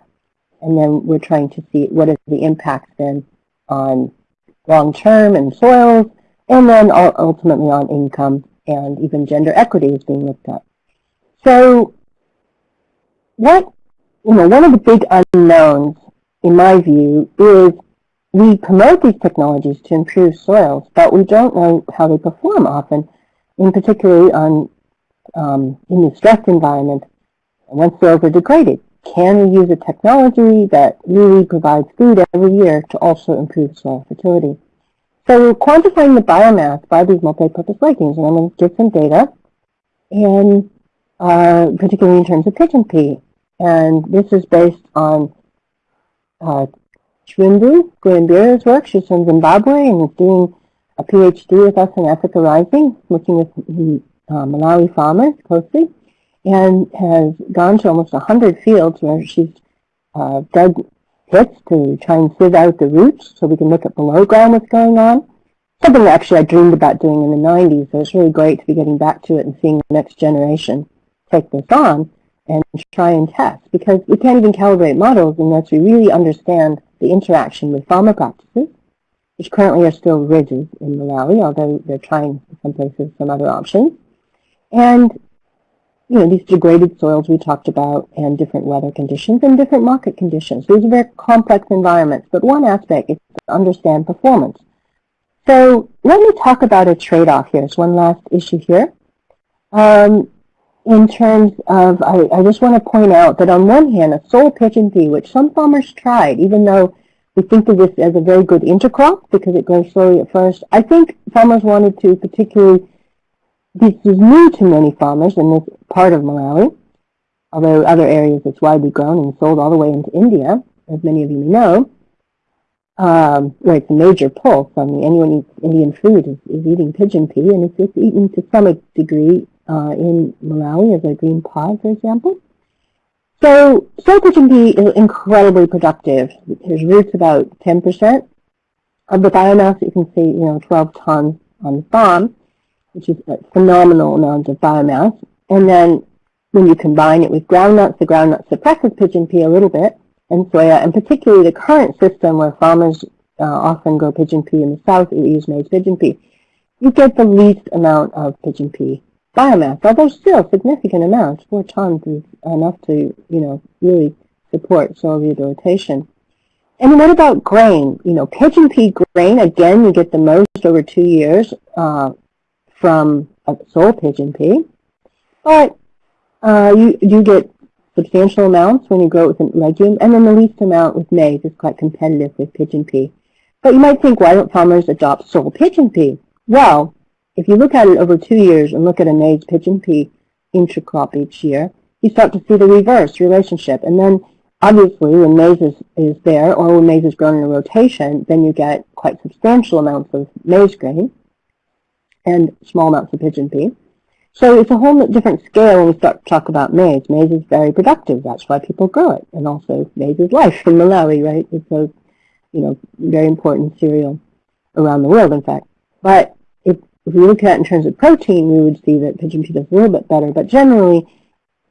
and then we're trying to see what is the impact then on long-term and soils, and then ultimately on income and even gender equity is being looked at. So what, you know, one of the big unknowns, in my view, is we promote these technologies to improve soils, but we don't know how they perform often, in particularly on um, in the stressed environment once soils are degraded. Can we use a technology that really provides food every year to also improve soil fertility? So we're quantifying the biomass by these multi-purpose and I'm going to give some data, and uh, particularly in terms of pigeon pea. And this is based on uh, Chwimbu work. She's from Zimbabwe and is doing a PhD with us in Africa Rising, working with the uh, Malawi farmers closely and has gone to almost 100 fields where she's uh, dug pits to try and sieve out the roots so we can look at below ground what's going on. Something that actually I dreamed about doing in the 90s, so it's really great to be getting back to it and seeing the next generation take this on and try and test because we can't even calibrate models unless we really understand the interaction with farmer practices, which currently are still rigid in Malawi, although they're trying in some places some other options. And you know, these degraded soils we talked about and different weather conditions and different market conditions. These are very complex environments, but one aspect is to understand performance. So let me talk about a trade-off here. It's one last issue here. Um, in terms of, I, I just want to point out that on one hand, a sole pigeon pea, which some farmers tried, even though we think of this as a very good intercrop because it grows slowly at first, I think farmers wanted to particularly, this is new to many farmers in this part of Malawi, although other areas it's widely grown and sold all the way into India, as many of you may know, um, where it's a major pull from anyone who eats Indian food is, is eating pigeon pea, and it's, it's eaten to some degree uh, in Malawi as a green pod, for example. So soy pigeon pea is incredibly productive. There's roots about 10% of the biomass. You can see, you know, 12 tons on the farm, which is a phenomenal amount of biomass. And then when you combine it with groundnuts, the groundnut suppresses pigeon pea a little bit, and soya, and particularly the current system where farmers uh, often grow pigeon pea in the south, we use maize pigeon pea, you get the least amount of pigeon pea biomass, although still significant amounts. Four tons is enough to, you know, really support soil rehabilitation. And what about grain? You know, pigeon pea grain, again, you get the most over two years uh, from a sole pigeon pea. But uh, you do get substantial amounts when you grow it with a legume, and then the least amount with maize is quite competitive with pigeon pea. But you might think, why don't farmers adopt sole pigeon pea? Well, if you look at it over two years and look at a maize pigeon pea intercrop each year, you start to see the reverse relationship. And then obviously when maize is, is there or when maize is grown in a rotation, then you get quite substantial amounts of maize grain and small amounts of pigeon pea. So it's a whole different scale when we start to talk about maize. Maize is very productive. That's why people grow it. And also maize is life in Malawi, right? It's a you know, very important cereal around the world, in fact. But if we look at it in terms of protein, we would see that pigeon pea does a little bit better. But generally,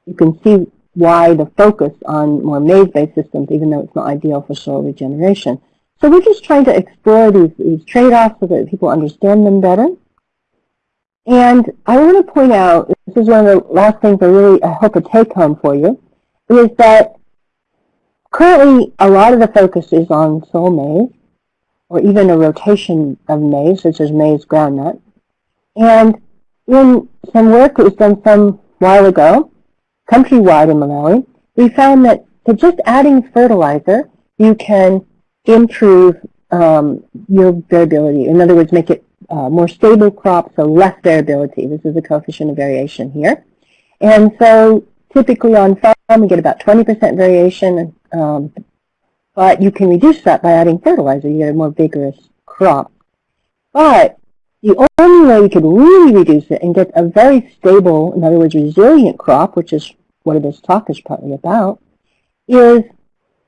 you can see why the focus on more maize-based systems, even though it's not ideal for soil regeneration. So we're just trying to explore these, these trade-offs so that people understand them better. And I want to point out, this is one of the last things I really I hope a take-home for you, is that currently a lot of the focus is on soil maize, or even a rotation of maize, such as maize groundnut. And in some work that was done some while ago, countrywide in Malawi, we found that to just adding fertilizer, you can improve um, your variability. In other words, make it uh, more stable crop, so less variability. This is the coefficient of variation here. And so typically on farm, we get about 20% variation, um, but you can reduce that by adding fertilizer. You get a more vigorous crop. But the only way you could really reduce it and get a very stable, in other words, resilient crop, which is what this talk is partly about, is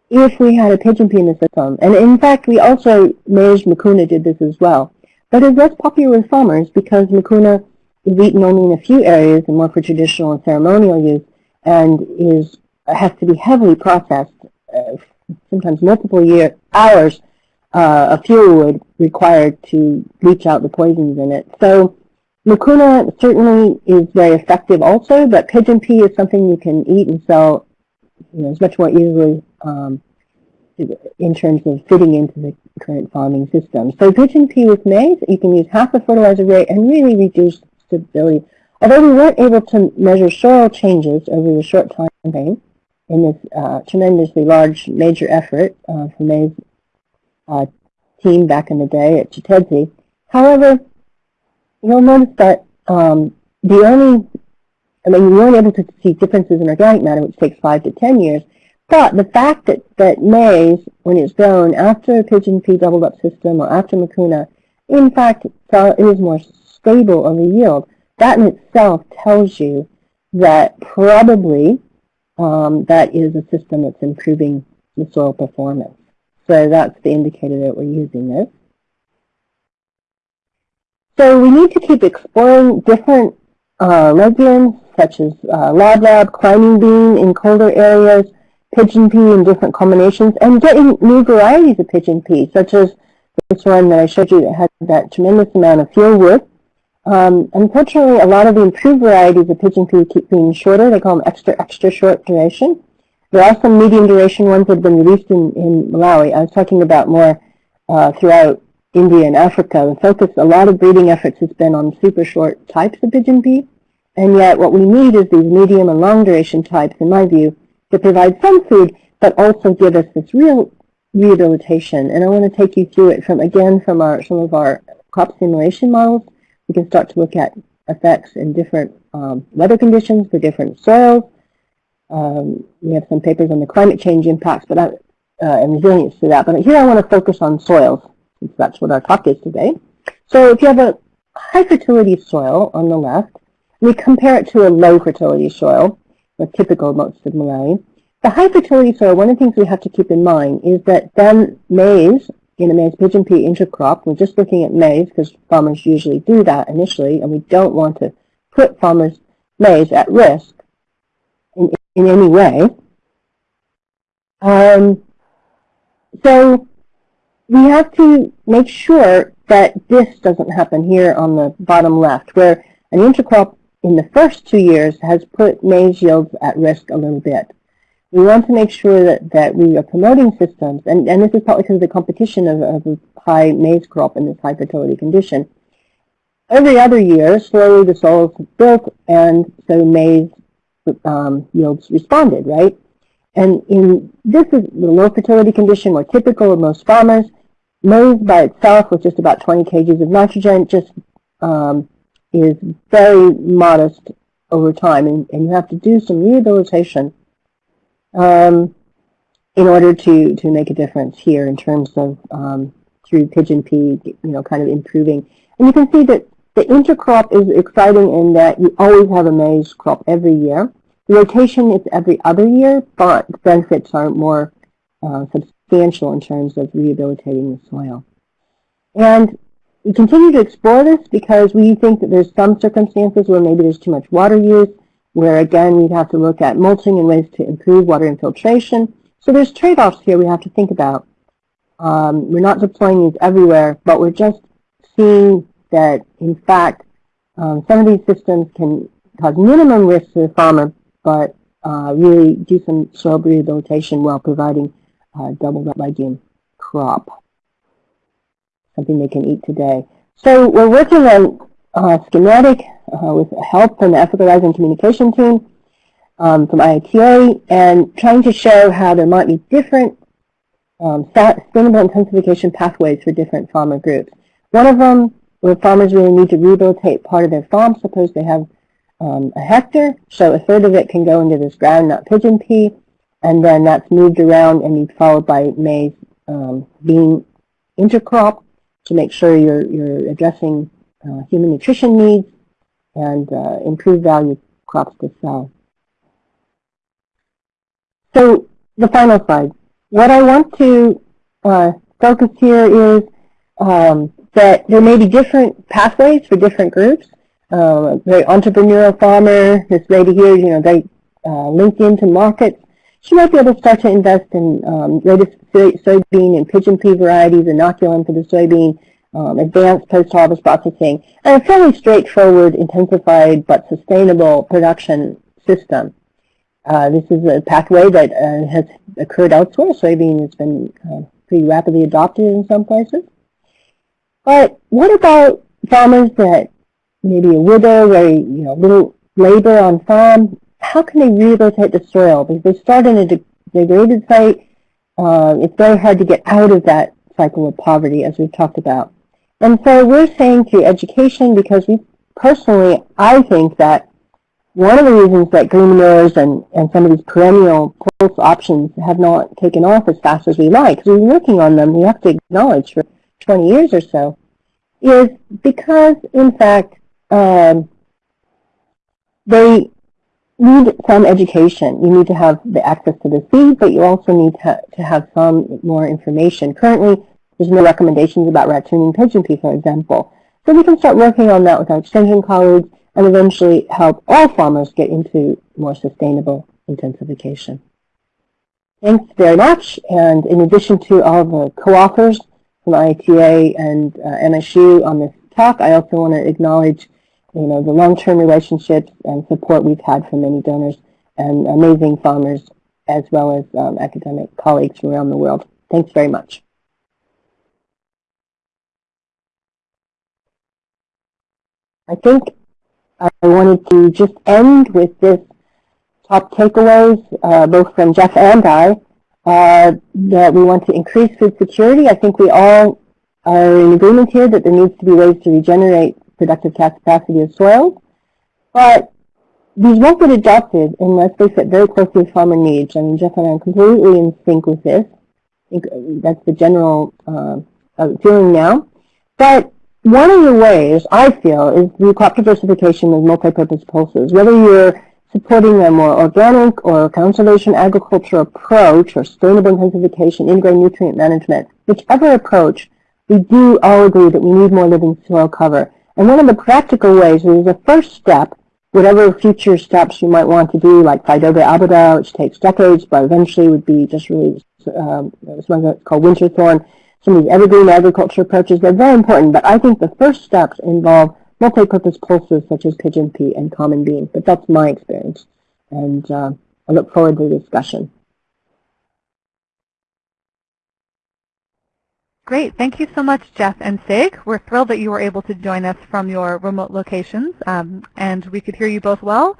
if we had a pigeon the system. And in fact, we also, Maize Mucuna did this as well. But it's less popular with farmers because Mucuna is eaten only in a few areas and more for traditional and ceremonial use and is has to be heavily processed, uh, sometimes multiple year hours uh, a fuel required to leach out the poisons in it. So mucuna certainly is very effective also, but pigeon pea is something you can eat and sell you know, it's much more easily um, in terms of fitting into the current farming system. So pigeon pea with maize, you can use half the fertilizer rate and really reduce stability. Although we weren't able to measure soil changes over the short time frame in this uh, tremendously large major effort uh, for maize uh, team back in the day at Chitedze. However, you'll notice that um, the only, I mean, we weren't able to see differences in organic matter, which takes five to ten years, but the fact that, that maize, when it's grown after a pigeon pea doubled up system or after mucuna, in fact, is more stable of a yield. That in itself tells you that probably um, that is a system that's improving the soil performance. So that's the indicator that we're using this. So we need to keep exploring different uh, legumes, such as uh, lab lab, climbing bean in colder areas, pigeon pea in different combinations, and getting new varieties of pigeon pea, such as this one that I showed you that had that tremendous amount of fuel wood. Um, unfortunately, a lot of the improved varieties of pigeon pea keep being shorter. They call them extra, extra short duration. There are some medium duration ones that have been released in, in Malawi. I was talking about more uh, throughout India and Africa, the focus, a lot of breeding efforts has been on super short types of pigeon pea. And yet what we need is these medium and long duration types, in my view, to provide some food, but also give us this real rehabilitation. And I want to take you through it from, again, from our some of our crop simulation models. We can start to look at effects in different um, weather conditions for different soils. Um, we have some papers on the climate change impacts but I, uh, and resilience to that. But here I want to focus on soils, since that's what our talk is today. So if you have a high fertility soil on the left, we compare it to a low fertility soil, a typical most of Malawi. The high fertility soil, one of the things we have to keep in mind is that then maize, in a maize pigeon pea intercrop, we're just looking at maize because farmers usually do that initially, and we don't want to put farmers' maize at risk in, in any way. Um, so we have to make sure that this doesn't happen here on the bottom left, where an intercrop in the first two years has put maize yields at risk a little bit. We want to make sure that, that we are promoting systems, and, and this is partly because of the competition of, of a high maize crop in this high fertility condition. Every other year, slowly the soil soils built, and so maize um, yields responded, right? And in this is the low fertility condition, more typical of most farmers. Maize by itself with just about 20 kgs of nitrogen just um, is very modest over time, and, and you have to do some rehabilitation um, in order to, to make a difference here in terms of um, through pigeon pea, you know, kind of improving. And you can see that the intercrop is exciting in that you always have a maize crop every year. The rotation is every other year, but the benefits are more uh, substantial in terms of rehabilitating the soil. And we continue to explore this because we think that there's some circumstances where maybe there's too much water use, where again we'd have to look at mulching and ways to improve water infiltration. So there's trade-offs here we have to think about. Um, we're not deploying these everywhere, but we're just seeing that in fact um, some of these systems can cause minimum risk to the farmer, but uh, really do some soil rehabilitation while providing uh, double legume crop something they can eat today. So we're working on uh, schematic uh, with help from the Africa Rising Communication Team um, from IITA and trying to show how there might be different um, sustainable intensification pathways for different farmer groups. One of them where farmers really need to rehabilitate part of their farm, suppose they have um, a hectare, so a third of it can go into this groundnut pigeon pea, and then that's moved around and followed by maize um, bean intercrop to make sure you're, you're addressing uh, human nutrition needs and uh, improve value crops to sell. So the final slide. What I want to uh, focus here is um, that there may be different pathways for different groups. Uh, very entrepreneurial farmer, this lady here, you know, they uh, link into markets. She might be able to start to invest in um, latest soybean and pigeon pea varieties, inoculum for the soybean, um, advanced post-harvest processing, and a fairly straightforward, intensified, but sustainable production system. Uh, this is a pathway that uh, has occurred elsewhere. Soybean has been uh, pretty rapidly adopted in some places. But what about farmers that maybe a widow, very you know little labor on farm? How can they rehabilitate the soil? Because they start in a degraded site, uh, it's very hard to get out of that cycle of poverty, as we've talked about. And so we're saying through education, because we personally, I think that one of the reasons that green manures and, and some of these perennial pulse options have not taken off as fast as we like, because we've been working on them, we have to acknowledge, for 20 years or so, is because, in fact, um, they need some education. You need to have the access to the seed, but you also need to, to have some more information. Currently, there's no recommendations about ratooning pigeon pea, for example. So we can start working on that with our extension colleagues and eventually help all farmers get into more sustainable intensification. Thanks very much. And in addition to all the co-authors from IITA and uh, MSU on this talk, I also want to acknowledge you know, the long-term relationships and support we've had from many donors and amazing farmers as well as um, academic colleagues from around the world. Thanks very much. I think I wanted to just end with this top takeaways, uh, both from Jeff and I, uh, that we want to increase food security. I think we all are in agreement here that there needs to be ways to regenerate productive capacity of soils. But these won't get adopted unless they fit very closely with farmer needs. I mean, Jeff and I are completely in sync with this. I think that's the general uh, feeling now. But one of the ways I feel is through crop diversification with multi-purpose pulses. Whether you're supporting a more organic or conservation agriculture approach or sustainable intensification, integrated nutrient management, whichever approach, we do all agree that we need more living soil cover. And one of the practical ways is the first step, whatever future steps you might want to do, like Faidherbia albida, which takes decades, but eventually would be just really um, something called winter thorn, some of these evergreen agriculture approaches, they're very important, but I think the first steps involve multi-purpose pulses such as pigeon pea and common bean. But that's my experience, and uh, I look forward to the discussion. Great. Thank you so much, Jeff and Sieg. We're thrilled that you were able to join us from your remote locations, um, and we could hear you both well,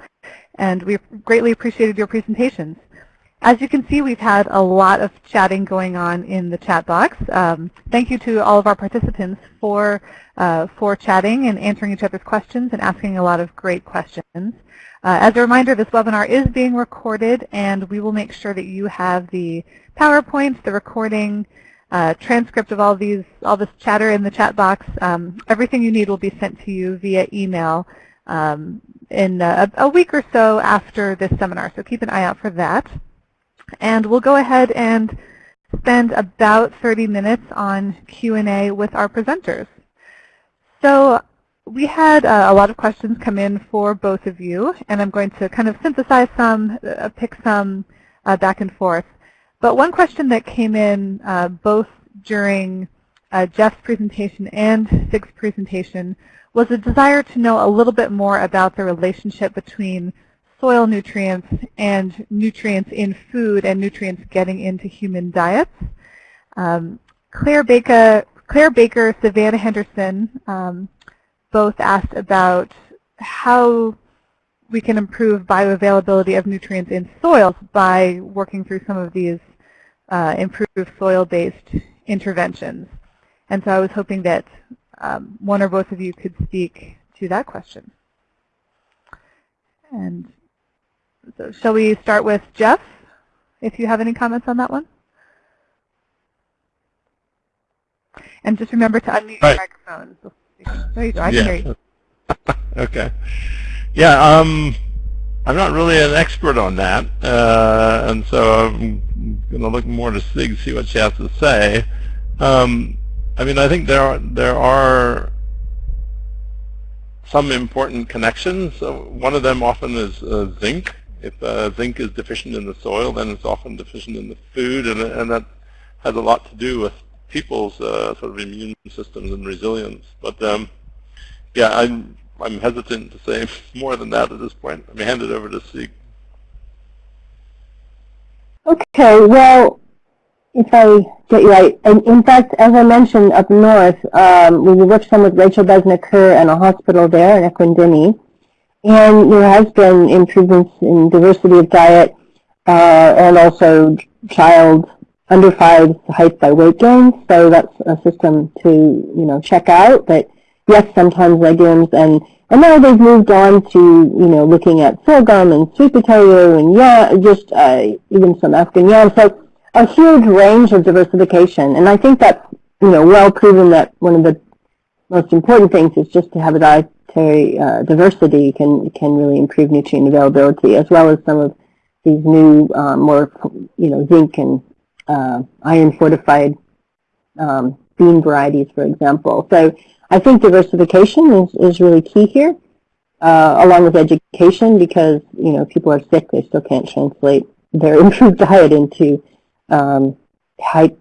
and we greatly appreciated your presentations. As you can see, we've had a lot of chatting going on in the chat box. Um, thank you to all of our participants for, uh, for chatting and answering each other's questions and asking a lot of great questions. Uh, as a reminder, this webinar is being recorded, and we will make sure that you have the PowerPoint, the recording, transcript of all these, all this chatter in the chat box. Um, everything you need will be sent to you via email um, in a, a week or so after this seminar, so keep an eye out for that. And we'll go ahead and spend about 30 minutes on Q&A with our presenters. So we had uh, a lot of questions come in for both of you, and I'm going to kind of synthesize some, uh, pick some uh, back and forth. But one question that came in uh, both during uh, Jeff's presentation and Sieg's presentation was a desire to know a little bit more about the relationship between soil nutrients and nutrients in food and nutrients getting into human diets. Um, Claire Baker, Claire Baker, Savannah Henderson um, both asked about how we can improve bioavailability of nutrients in soils by working through some of these uh, improved soil-based interventions. And so I was hoping that um, one or both of you could speak to that question. And so shall we start with Jeff, if you have any comments on that one? And just remember to unmute your microphone. There you go. I can yeah. hear you. okay. Yeah, um, I'm not really an expert on that, uh, and so I'm going to look more to Sieg, see what she has to say. Um, I mean, I think there are there are some important connections. One of them often is uh, zinc. If uh, zinc is deficient in the soil, then it's often deficient in the food, and, and that has a lot to do with people's uh, sort of immune systems and resilience. But um, yeah, I'm I'm hesitant to say more than that at this point. Let me hand it over to Sieg. Okay, well, if I get you right, and in fact, as I mentioned up north, um, we worked some with Rachel Bezner Kerr and a hospital there in Ekwendeni. And there has been improvements in diversity of diet uh, and also child under five height by weight gain. So that's a system to you know check out. But yes, sometimes legumes and and now they've moved on to you know looking at sorghum and sweet potato and yeah, just uh, even some African yam. So a huge range of diversification, and I think that's you know well proven that one of the most important things is just to have a dietary uh, diversity can can really improve nutrient availability, as well as some of these new um, more you know zinc and uh, iron fortified um, bean varieties, for example. So I think diversification is, is really key here, uh, along with education, because you know people are sick, they still can't translate their improved diet into um, health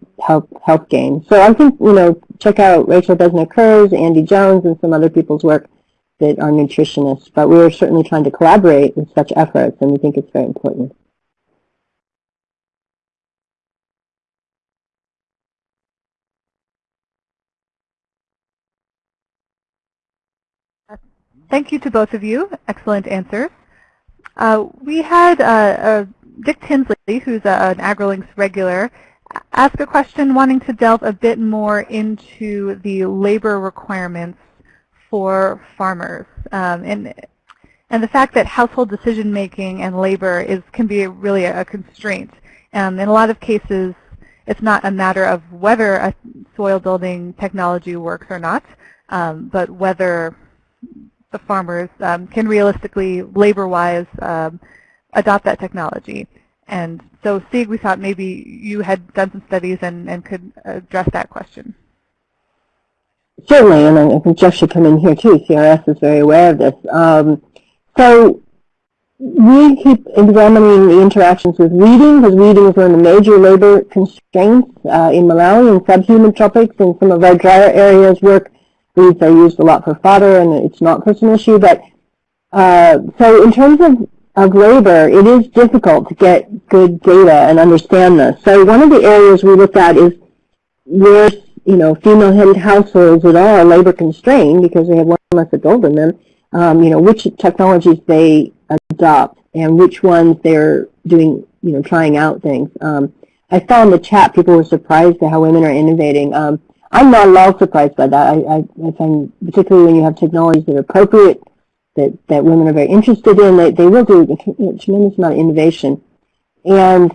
health gain. So I think you know check out Rachel Bezner Kerr's, Andy Jones, and some other people's work that are nutritionists, but we are certainly trying to collaborate with such efforts, and we think it's very important. Thank you to both of you. Excellent answers. Uh, we had uh, uh, Dick Tinsley, who's a, an AgriLinks regular, ask a question wanting to delve a bit more into the labor requirements for farmers. Um, and and the fact that household decision making and labor is can be really a, a constraint. Um, in a lot of cases, it's not a matter of whether a soil building technology works or not, um, but whether the farmers um, can realistically, labor-wise, um, adopt that technology. And so, Sieg, we thought maybe you had done some studies and, and could address that question. Certainly, and I think Jeff should come in here too. CRS is very aware of this. Um, so we keep examining the interactions with weeding, because weeding is one of the major labor constraints uh, in Malawi and subhumid tropics and some of our drier areas work. Weeds are used a lot for fodder, and it's not such an issue. But uh, so in terms of, of labor, it is difficult to get good data and understand this. So one of the areas we looked at is where you know female-headed households that are labor constrained because they have one less adult in them. Um, you know which technologies they adopt and which ones they're doing, you know, trying out things. Um, I saw in the chat people were surprised at how women are innovating. Um, I'm not at all surprised by that. I, I, I, find, particularly when you have technologies that are appropriate, that, that women are very interested in, they, they will do a tremendous amount of innovation. And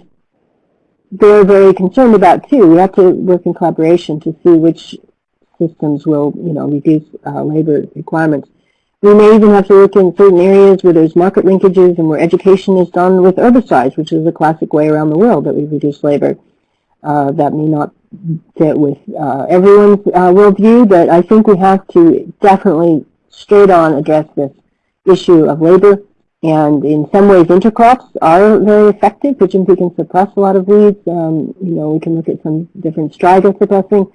they're very concerned about, too. We have to work in collaboration to see which systems will, you know, reduce uh, labor requirements. We may even have to look in certain areas where there's market linkages and where education is done with herbicides, which is a classic way around the world that we reduce labor. Uh, that may not fit with uh, everyone's uh, worldview, but I think we have to definitely straight on address this issue of labor. And in some ways, intercrops are very effective, which we can suppress a lot of weeds. Um, you know, we can look at some different striga suppressing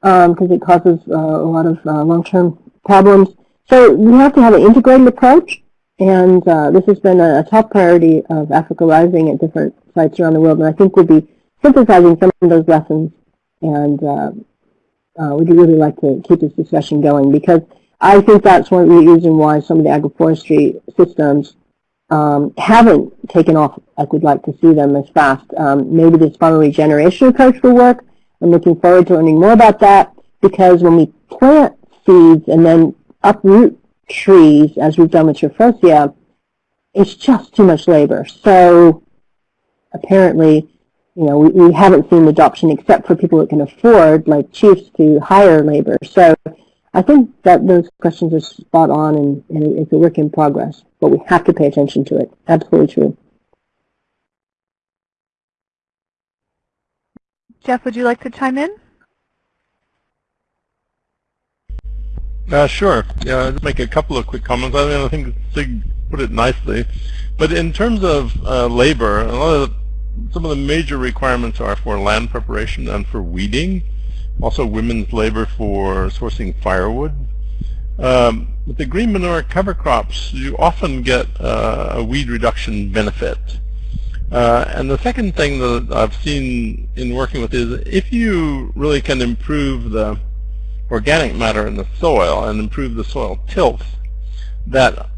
because um, it causes uh, a lot of uh, long-term problems. So we have to have an integrated approach, and uh, this has been a, a, top priority of Africa Rising at different sites around the world, and I think we'll be synthesizing some of those lessons, and uh, uh, we'd really like to keep this discussion going because I think that's one of the reasons why some of the agroforestry systems um, haven't taken off like we'd like to see them as fast. Um, maybe this farmer regeneration approach will work. I'm looking forward to learning more about that because when we plant seeds and then uproot trees, as we've done with Tephrosia, it's just too much labor. So apparently, you know, we, we haven't seen adoption except for people that can afford, like chiefs, to hire labor. So I think that those questions are spot on and, and it's a work in progress, but we have to pay attention to it. Absolutely true. Jeff, would you like to chime in? Uh, sure. Yeah, I'll make a couple of quick comments. I, mean, I think Sieg put it nicely. But in terms of uh, labor, a lot of the, some of the major requirements are for land preparation and for weeding. Also women's labor for sourcing firewood. Um, with the green manure cover crops, you often get uh, a weed reduction benefit. Uh, and the second thing that I've seen in working with is if you really can improve the organic matter in the soil and improve the soil tilth, that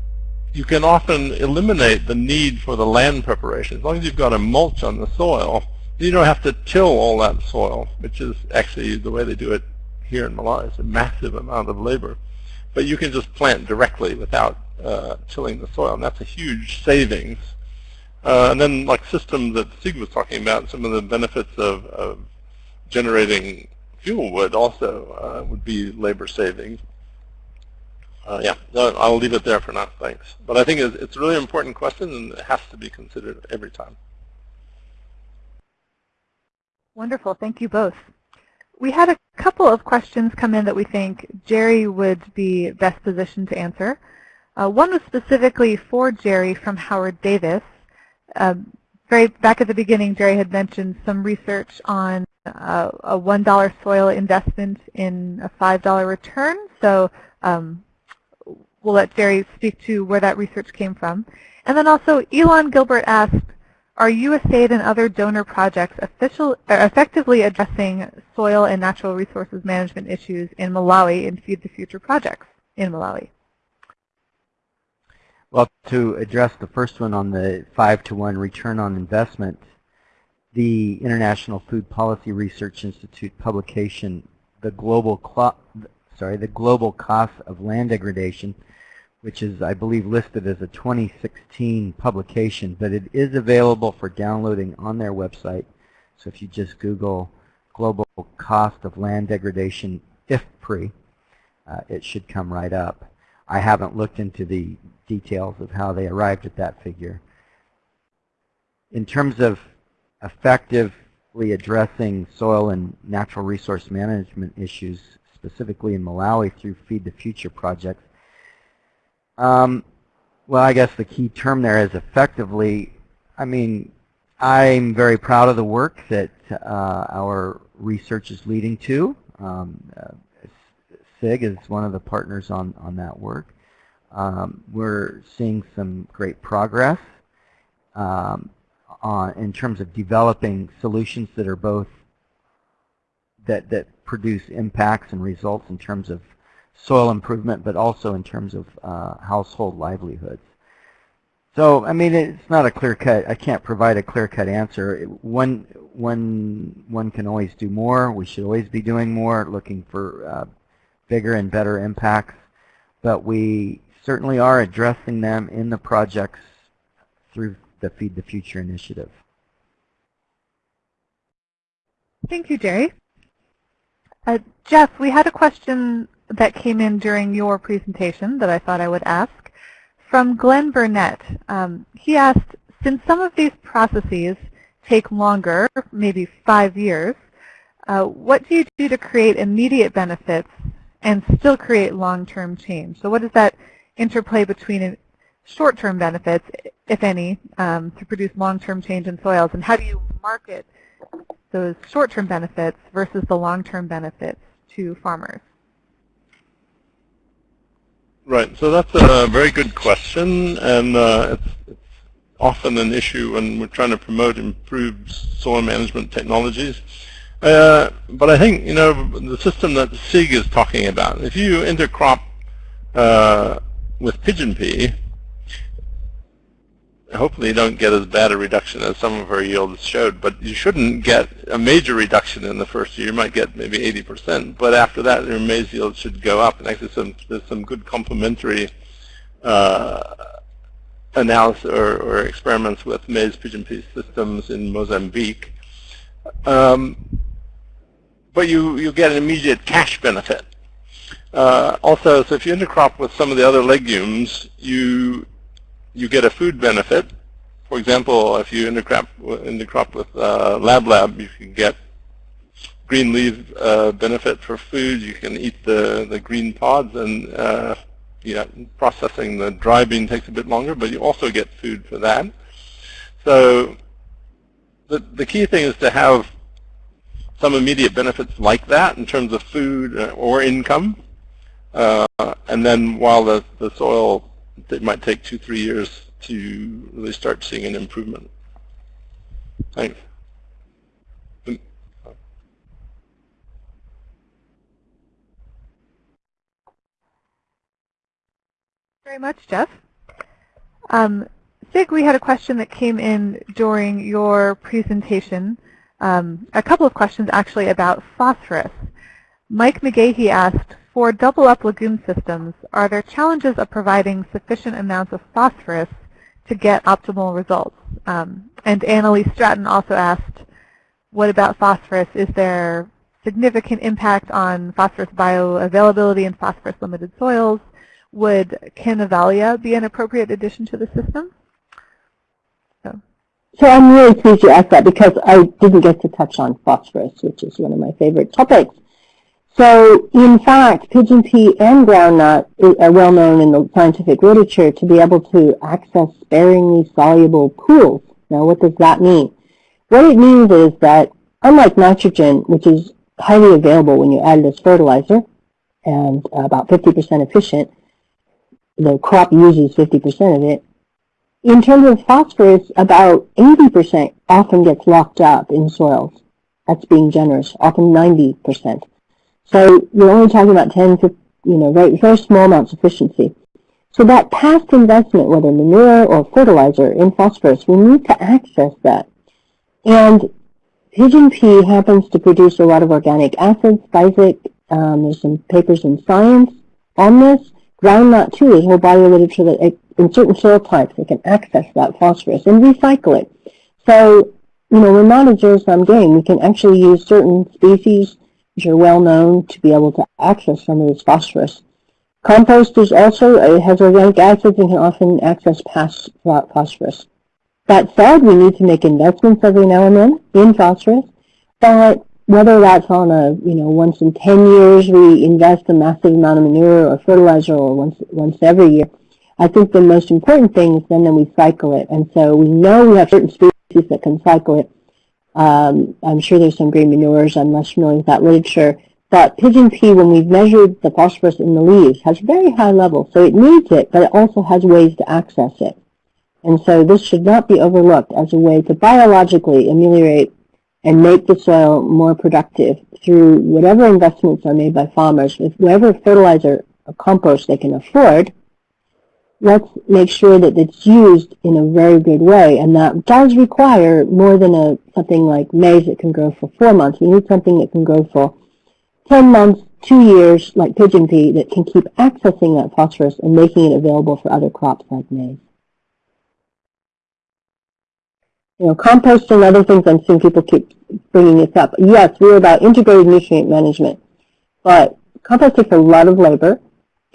you can often eliminate the need for the land preparation. As long as you've got a mulch on the soil, you don't have to till all that soil, which is actually the way they do it here in Malawi. It's a massive amount of labor. But you can just plant directly without uh, tilling the soil, and that's a huge savings. Uh, and then like systems that Sieg was talking about, some of the benefits of, of generating fuel wood also uh, would be labor saving. Uh, yeah, I'll leave it there for now, thanks. But I think it's, a really important question and it has to be considered every time. Wonderful, thank you both. We had a couple of questions come in that we think Jerry would be best positioned to answer. Uh, one was specifically for Jerry from Howard Davis. Um, very back at the beginning, Jerry had mentioned some research on uh, a $1 soil investment in a $5 return. So um, we'll let Jerry speak to where that research came from. And then also Elon Gilbert asked, are USAID and other donor projects official, uh, effectively addressing soil and natural resources management issues in Malawi in Feed the Future projects in Malawi? Well, to address the first one on the 5 to 1 return on investment, the International Food Policy Research Institute publication, the global sorry, the global cost of land degradation, which is, I believe, listed as a 2016 publication, but it is available for downloading on their website. So if you just Google global cost of land degradation IFPRI, uh, it should come right up. I haven't looked into the details of how they arrived at that figure. In terms of effectively addressing soil and natural resource management issues, specifically in Malawi through Feed the Future projects, um, well, I guess the key term there is effectively, I mean, I'm very proud of the work that uh, our research is leading to. Um, uh, Sieg is one of the partners on, on that work. Um, we're seeing some great progress um, on, in terms of developing solutions that are both that, that produce impacts and results in terms of soil improvement, but also in terms of uh, household livelihoods. So, I mean, it's not a clear-cut, I can't provide a clear-cut answer. One, one, one can always do more. We should always be doing more, looking for uh, bigger and better impacts. But we certainly are addressing them in the projects through the Feed the Future initiative. Thank you, Jerry. Uh, Jeff, we had a question that came in during your presentation that I thought I would ask. From Glenn Burnett, um, he asked, since some of these processes take longer, maybe five years, uh, what do you do to create immediate benefits and still create long-term change? So what is that interplay between short-term benefits, if any, um, to produce long-term change in soils, and how do you market those short-term benefits versus the long-term benefits to farmers? Right. So that's a very good question, and uh, it's, it's, often an issue when we're trying to promote improved soil management technologies. Uh, but I think you know the system that Sieg is talking about. If you intercrop uh, with pigeon pea, hopefully you don't get as bad a reduction as some of our yields showed, but you shouldn't get a major reduction in the first year. You might get maybe 80%, but after that your maize yield should go up. And actually some, there's some good complementary uh, analysis or, or, experiments with maize pigeon pea systems in Mozambique. Um, but you, you get an immediate cash benefit. Uh, also, so if you intercrop with some of the other legumes, you you get a food benefit. For example, if you intercrop, intercrop with uh, Lab Lab, you can get green leaf uh, benefit for food. You can eat the, the green pods and uh, processing the dry bean takes a bit longer, but you also get food for that. So the, the key thing is to have some immediate benefits like that in terms of food uh, or income. Uh, and then while the, the soil it might take two, three years to really start seeing an improvement. Thanks. Very much, Jeff. Um, Sieg, we had a question that came in during your presentation. Um, a couple of questions actually about phosphorus. Mike McGahey asked, for double-up legume systems, are there challenges of providing sufficient amounts of phosphorus to get optimal results? Um, and Annalise Stratton also asked, what about phosphorus? Is there significant impact on phosphorus bioavailability in phosphorus-limited soils? Would canavalia be an appropriate addition to the system? So. so I'm really pleased you asked that because I didn't get to touch on phosphorus, which is one of my favorite topics. So in fact, pigeon pea and groundnut are well known in the scientific literature to be able to access sparingly soluble pools. Now what does that mean? What it means is that unlike nitrogen, which is highly available when you add it as fertilizer and about 50% efficient, the crop uses 50% of it, in terms of phosphorus, about 80% often gets locked up in soils. That's being generous, often 90%. So you're only talking about 10, you know, very, very small amounts of efficiency. So that past investment, whether manure or fertilizer in phosphorus, we need to access that. And pigeon pea happens to produce a lot of organic acids. Isaac, um, there's some papers in Science on this. Groundnut too, there's whole body of literature that in certain soil types they can access that phosphorus and recycle it. So, you know, we're not a zero-sum game. We can actually use certain species are well known to be able to access some of this phosphorus. Compost is also, it has organic acids and can often access past phosphorus. That said, we need to make investments every now and then in phosphorus, but whether that's on a, you know, once in 10 years we invest a massive amount of manure or fertilizer or once, once every year, I think the most important thing is then that we cycle it. And so we know we have certain species that can cycle it. Um, I'm sure there's some green manures. I'm less familiar with that literature. But pigeon pea, when we've measured the phosphorus in the leaves, has very high levels. So it needs it, but it also has ways to access it. And so this should not be overlooked as a way to biologically ameliorate and make the soil more productive through whatever investments are made by farmers with whatever fertilizer or compost they can afford, let's make sure that it's used in a very good way. And that does require more than a something like maize that can grow for four months. We need something that can grow for 10 months, two years, like pigeon pea, that can keep accessing that phosphorus and making it available for other crops like maize. You know, compost and other things, I'm seeing people keep bringing this up. Yes, we're about integrated nutrient management, but compost takes a lot of labor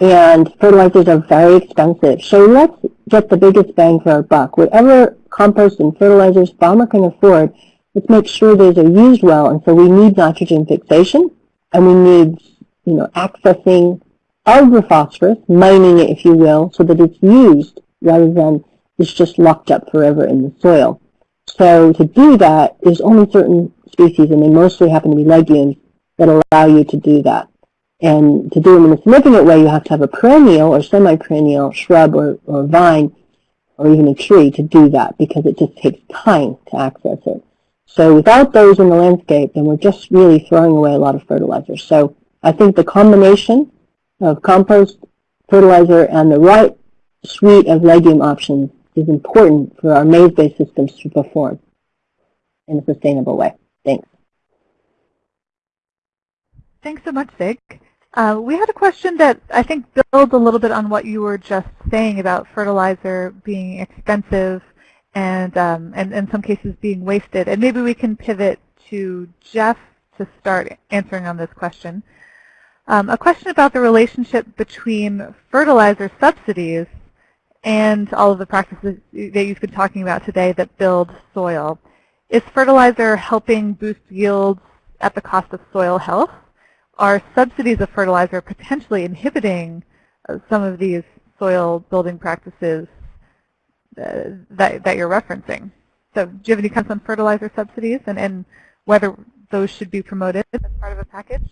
and fertilizers are very expensive. So let's get the biggest bang for our buck. Whatever compost and fertilizers farmer can afford, let's make sure those are used well. And so we need nitrogen fixation, and we need, you know, accessing of phosphorus, mining it, if you will, so that it's used rather than it's just locked up forever in the soil. So to do that, there's only certain species, and they mostly happen to be legumes, that allow you to do that. And to do them in a significant way, you have to have a perennial or semi-perennial shrub or, or vine or even a tree to do that because it just takes time to access it. So without those in the landscape, then we're just really throwing away a lot of fertilizer. So I think the combination of compost, fertilizer, and the right suite of legume options is important for our maize-based systems to perform in a sustainable way. Thanks. Thanks so much, Sieg. Uh, we had a question that I think builds a little bit on what you were just saying about fertilizer being expensive and, um, and in some cases being wasted. And maybe we can pivot to Jeff to start answering on this question. Um, a question about the relationship between fertilizer subsidies and all of the practices that you've been talking about today that build soil. Is fertilizer helping boost yields at the cost of soil health? Are subsidies of fertilizer potentially inhibiting uh, some of these soil building practices uh, that, that you're referencing? So do you have any comments on fertilizer subsidies and, and whether those should be promoted as part of a package?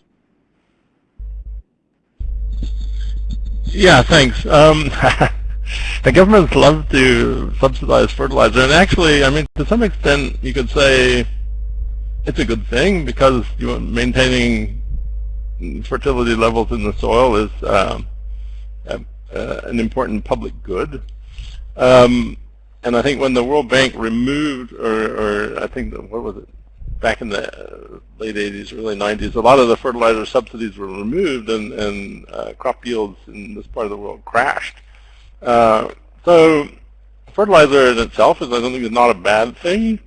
Yeah, thanks. Um, the governments love to subsidize fertilizer, and actually, I mean, to some extent, you could say it's a good thing because you're maintaining fertility levels in the soil is um, uh, an important public good. Um, and I think when the World Bank removed, or, or I think, the, what was it, back in the late 80s, early 90s, a lot of the fertilizer subsidies were removed and, and uh, crop yields in this part of the world crashed. Uh, so fertilizer in itself is, I don't think, is not a bad thing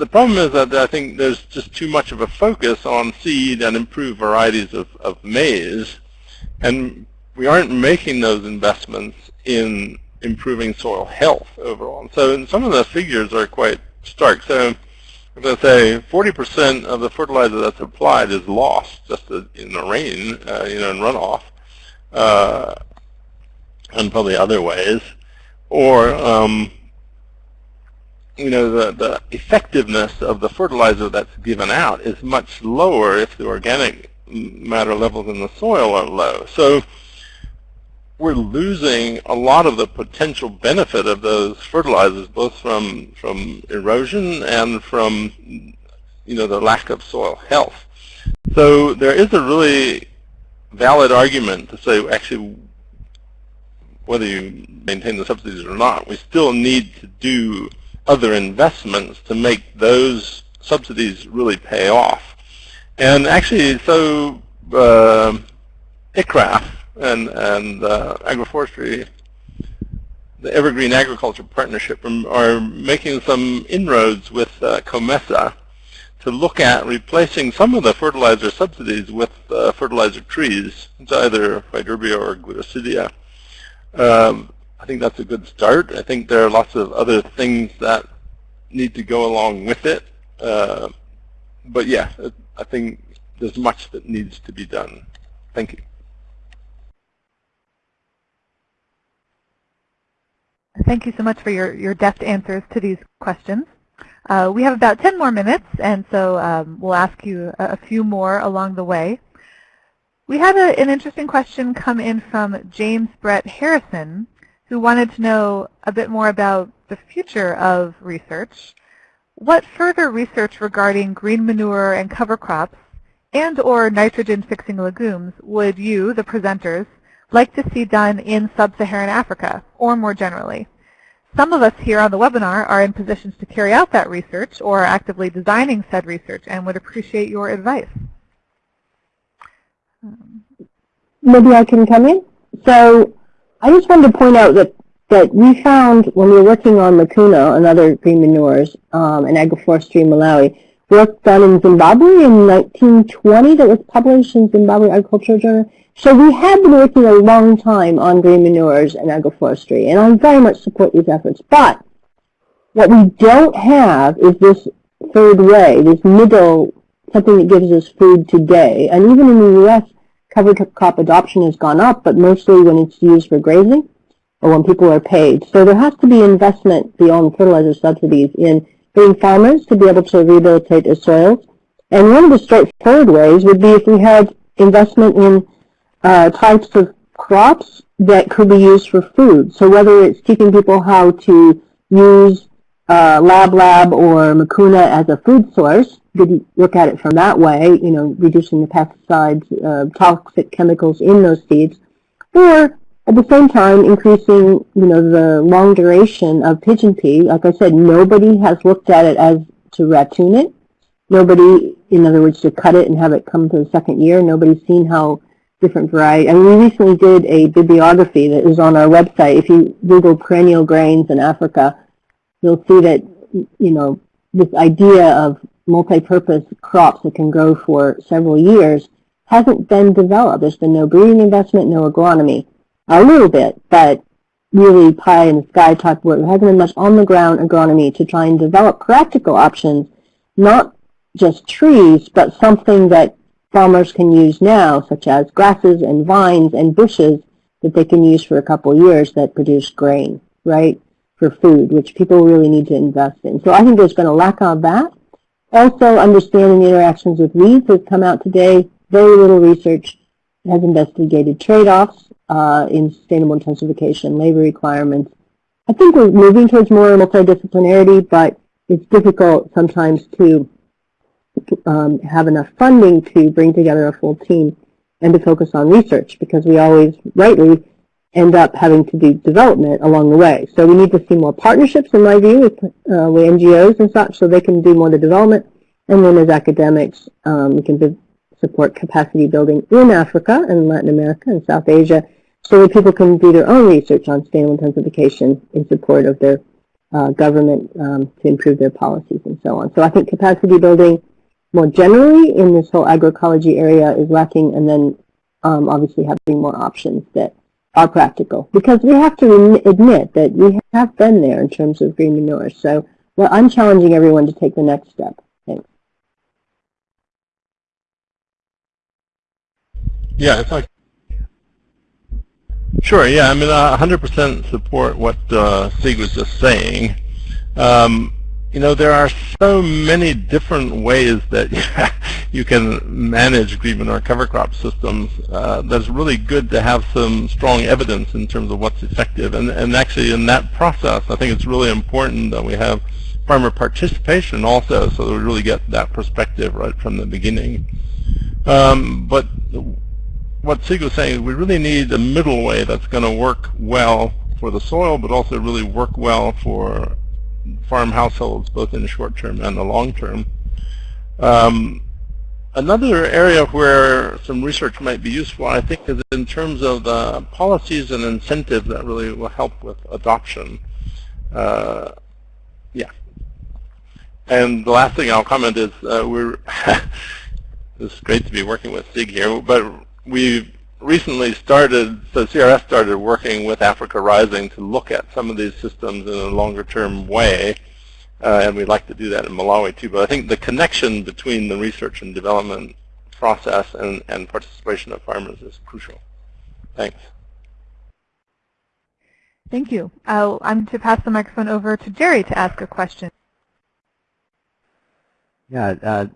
the problem is that I think there's just too much of a focus on seed and improved varieties of, of maize, and we aren't making those investments in improving soil health overall. And so some of the figures are quite stark. So I'm going to say 40% of the fertilizer that's applied is lost just in the rain, uh, you know, in runoff, uh, and probably other ways. Or um, you know, the, the effectiveness of the fertilizer that's given out is much lower if the organic matter levels in the soil are low. So we're losing a lot of the potential benefit of those fertilizers, both from, from erosion and from, you know, the lack of soil health. So there is a really valid argument to say, actually, whether you maintain the subsidies or not, we still need to do other investments to make those subsidies really pay off. And actually, so uh, ICRAF and, and uh, agroforestry, the Evergreen Agriculture Partnership, are making some inroads with uh, COMESA to look at replacing some of the fertilizer subsidies with uh, fertilizer trees. It's either Faidherbia or Gliricidia. Um, I think that's a good start. I think there are lots of other things that need to go along with it. Uh, but yeah, I think there's much that needs to be done. Thank you. Thank you so much for your, your deft answers to these questions. Uh, we have about 10 more minutes, and so um, we'll ask you a, a, few more along the way. We had a, an interesting question come in from James Brett Harrison, who wanted to know a bit more about the future of research. What further research regarding green manure and cover crops and or nitrogen-fixing legumes would you, the presenters, like to see done in sub-Saharan Africa, or more generally? Some of us here on the webinar are in positions to carry out that research or are actively designing said research and would appreciate your advice. Maybe I can come in? So I just wanted to point out that, that we found when we were working on Mucuna and other green manures um, and agroforestry in Malawi, work done in Zimbabwe in 1920 that was published in Zimbabwe Agricultural Journal so we have been working a long time on green manures and agroforestry, and I very much support these efforts. But what we don't have is this third way, this middle, something that gives us food today. And even in the U.S., cover crop adoption has gone up, but mostly when it's used for grazing or when people are paid. So there has to be investment beyond fertilizer subsidies in getting farmers to be able to rehabilitate their soils. And one of the straightforward ways would be if we had investment in uh, types of crops that could be used for food. So whether it's teaching people how to use uh, Lab Lab or Mucuna as a food source, you look at it from that way, you know, reducing the pesticides, uh, toxic chemicals in those seeds, or at the same time increasing, you know, the long duration of pigeon pea. Like I said, nobody has looked at it as to ratoon it. Nobody, in other words, to cut it and have it come to the second year. Nobody's seen how different variety. And we recently did a bibliography that is on our website. If you Google perennial grains in Africa, you'll see that, you know, this idea of multi-purpose crops that can grow for several years hasn't been developed. There's been no breeding investment, no agronomy. A little bit, but really pie in the sky type work. There hasn't been much on the ground agronomy to try and develop practical options, not just trees, but something that farmers can use now, such as grasses and vines and bushes that they can use for a couple years that produce grain, right, for food, which people really need to invest in. So I think there's been a lack of that. Also, understanding the interactions with weeds has come out today. Very little research has investigated trade-offs uh, in sustainable intensification, labor requirements. I think we're moving towards more multidisciplinarity, but it's difficult sometimes to um, have enough funding to bring together a full team and to focus on research because we always, rightly, end up having to do development along the way. So we need to see more partnerships, in my view, with, uh, with NGOs and such so they can do more of the development. And then as academics, um, we can support capacity building in Africa and Latin America and South Asia so that people can do their own research on sustainable intensification in support of their uh, government um, to improve their policies and so on. So I think capacity building more generally in this whole agroecology area is lacking, and then um, obviously having more options that are practical. Because we have to admit that we have been there in terms of green manure. So well, I'm challenging everyone to take the next step. Thanks. Yeah, it's like Sure, yeah, I mean, I 100% support what uh, Sieg was just saying. Um, you know, there are so many different ways that you can manage green manure cover crop systems uh, that's really good to have some strong evidence in terms of what's effective. And, and actually in that process, I think it's really important that we have farmer participation also so that we really get that perspective right from the beginning. Um, but what Sieg was saying, we really need a middle way that's going to work well for the soil, but also really work well for farm households, both in the short term and the long term. Um, another area where some research might be useful, I think, is in terms of the policies and incentives that really will help with adoption. Uh, yeah. And the last thing I'll comment is uh, we're it's great to be working with Sieg here, but we've recently started, so CRS started working with Africa Rising to look at some of these systems in a longer term way. Uh, and we'd like to do that in Malawi too. But I think the connection between the research and development process and, and participation of farmers is crucial. Thanks. Thank you. Uh, I'm to pass the microphone over to Jerry to ask a question. Yeah, uh,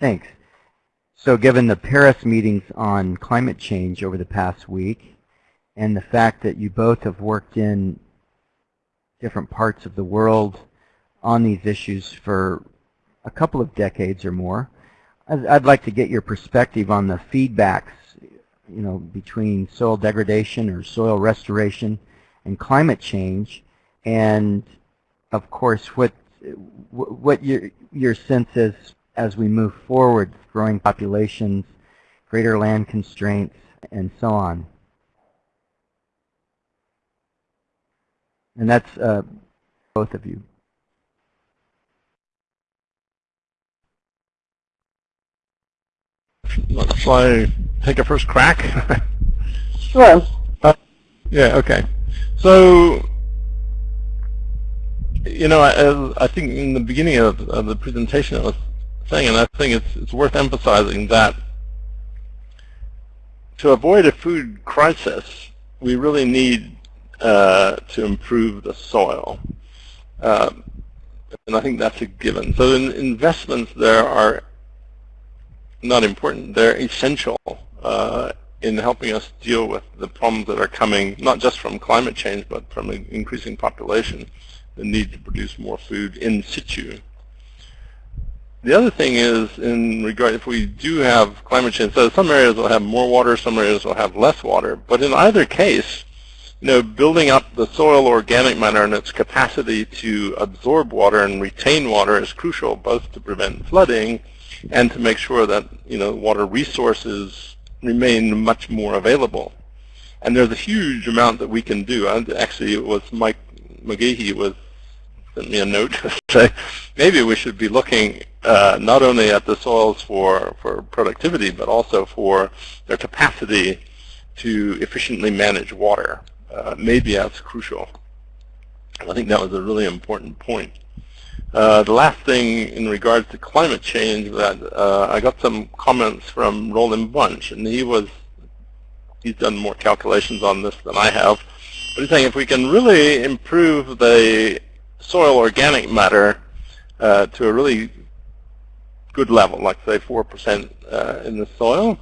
thanks. So given the Paris meetings on climate change over the past week and the fact that you both have worked in different parts of the world on these issues for a couple of decades or more, I'd, like to get your perspective on the feedbacks you know, between soil degradation or soil restoration and climate change and of course what what your your sense is as we move forward, growing populations, greater land constraints, and so on. And that's uh, both of you. Shall I take a first crack? sure. Uh, yeah, okay. So, you know, I, I, think in the beginning of, of the presentation I was thing, and I think it's, it's worth emphasizing that to avoid a food crisis, we really need uh, to improve the soil. Uh, and I think that's a given. So in investments there are not important, they're essential uh, in helping us deal with the problems that are coming, not just from climate change, but from increasing population, the need to produce more food in situ. The other thing is in regard, if we do have climate change, so some areas will have more water, some areas will have less water, but in either case, you know, building up the soil organic matter and its capacity to absorb water and retain water is crucial, both to prevent flooding and to make sure that, you know, water resources remain much more available. And there's a huge amount that we can do. Actually, it was Mike McGahey was sent me a note to say maybe we should be looking uh, not only at the soils for, for productivity, but also for their capacity to efficiently manage water. Uh, maybe that's crucial. I think that was a really important point. Uh, the last thing in regards to climate change that uh, I got some comments from Roland Bunch, and he was he's done more calculations on this than I have. But he's saying if we can really improve the soil organic matter uh, to a really good level, like say 4% uh, in the soil,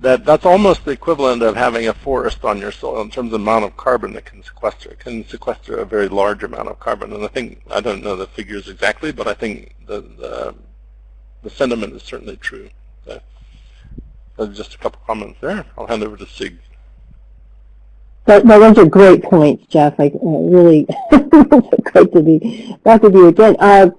that that's almost the equivalent of having a forest on your soil in terms of amount of carbon that can sequester. It can sequester a very large amount of carbon. And I think, I don't know the figures exactly, but I think the, the, the sentiment is certainly true. So, just a couple comments there. I'll hand over to Sieg. That, that, those are great points, Jeff. I uh, really, great to be back with you again. Uh,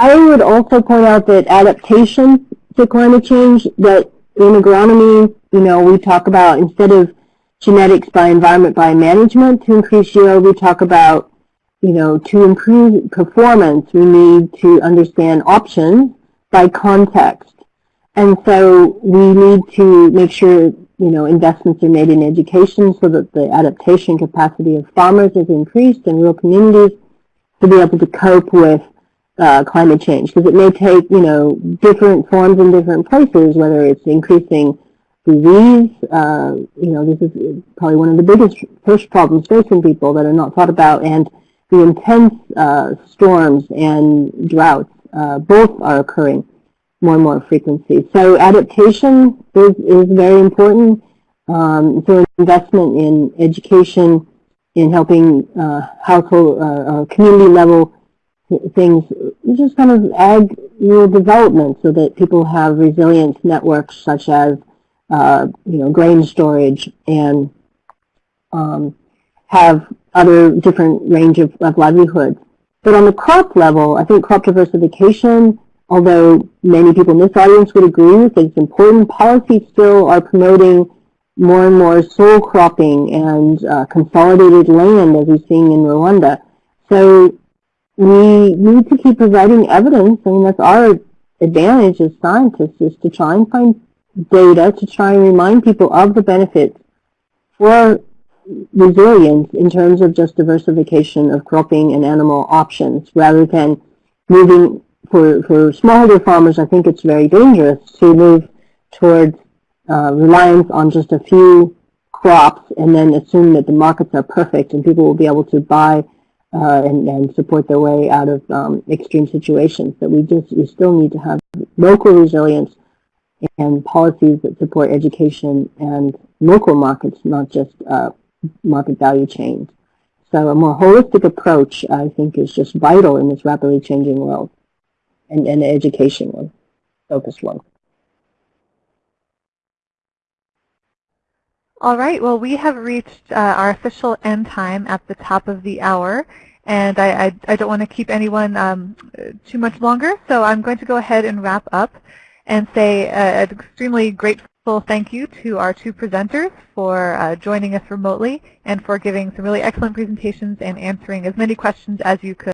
I would also point out that adaptation to climate change, that in agronomy, you know, we talk about instead of genetics by environment by management to increase yield, we talk about, you know, to improve performance, we need to understand options by context. And so we need to make sure you know, investments are made in education so that the adaptation capacity of farmers is increased and rural communities to be able to cope with uh, climate change. Because it may take, you know, different forms in different places, whether it's increasing disease, uh, you know, this is probably one of the biggest first problems facing people that are not thought about, and the intense uh, storms and droughts, uh, both are occurring more and more frequency. So adaptation is, is very important. Um, so investment in education, in helping uh, household uh, community level things, just kind of ag rural development so that people have resilient networks such as uh, you know, grain storage and um, have other different range of, of livelihoods. But on the crop level, I think crop diversification, although many people in this audience would agree that it's important, policies still are promoting more and more sole cropping and uh, consolidated land as we're seeing in Rwanda. So we need to keep providing evidence. I mean, that's our advantage as scientists is to try and find data to try and remind people of the benefits for resilience in terms of just diversification of cropping and animal options rather than moving for, for smallholder farmers, I think it's very dangerous to move towards uh, reliance on just a few crops and then assume that the markets are perfect and people will be able to buy uh, and, and, support their way out of um, extreme situations. But we just we still need to have local resilience and policies that support education and local markets, not just uh, market value chains. So a more holistic approach, I think, is just vital in this rapidly changing world, and, and an education one, focused one. All right, well, we have reached uh, our official end time at the top of the hour, and I, I, I don't want to keep anyone um, too much longer, so I'm going to go ahead and wrap up and say uh, an extremely grateful thank you to our two presenters for uh, joining us remotely and for giving some really excellent presentations and answering as many questions as you could.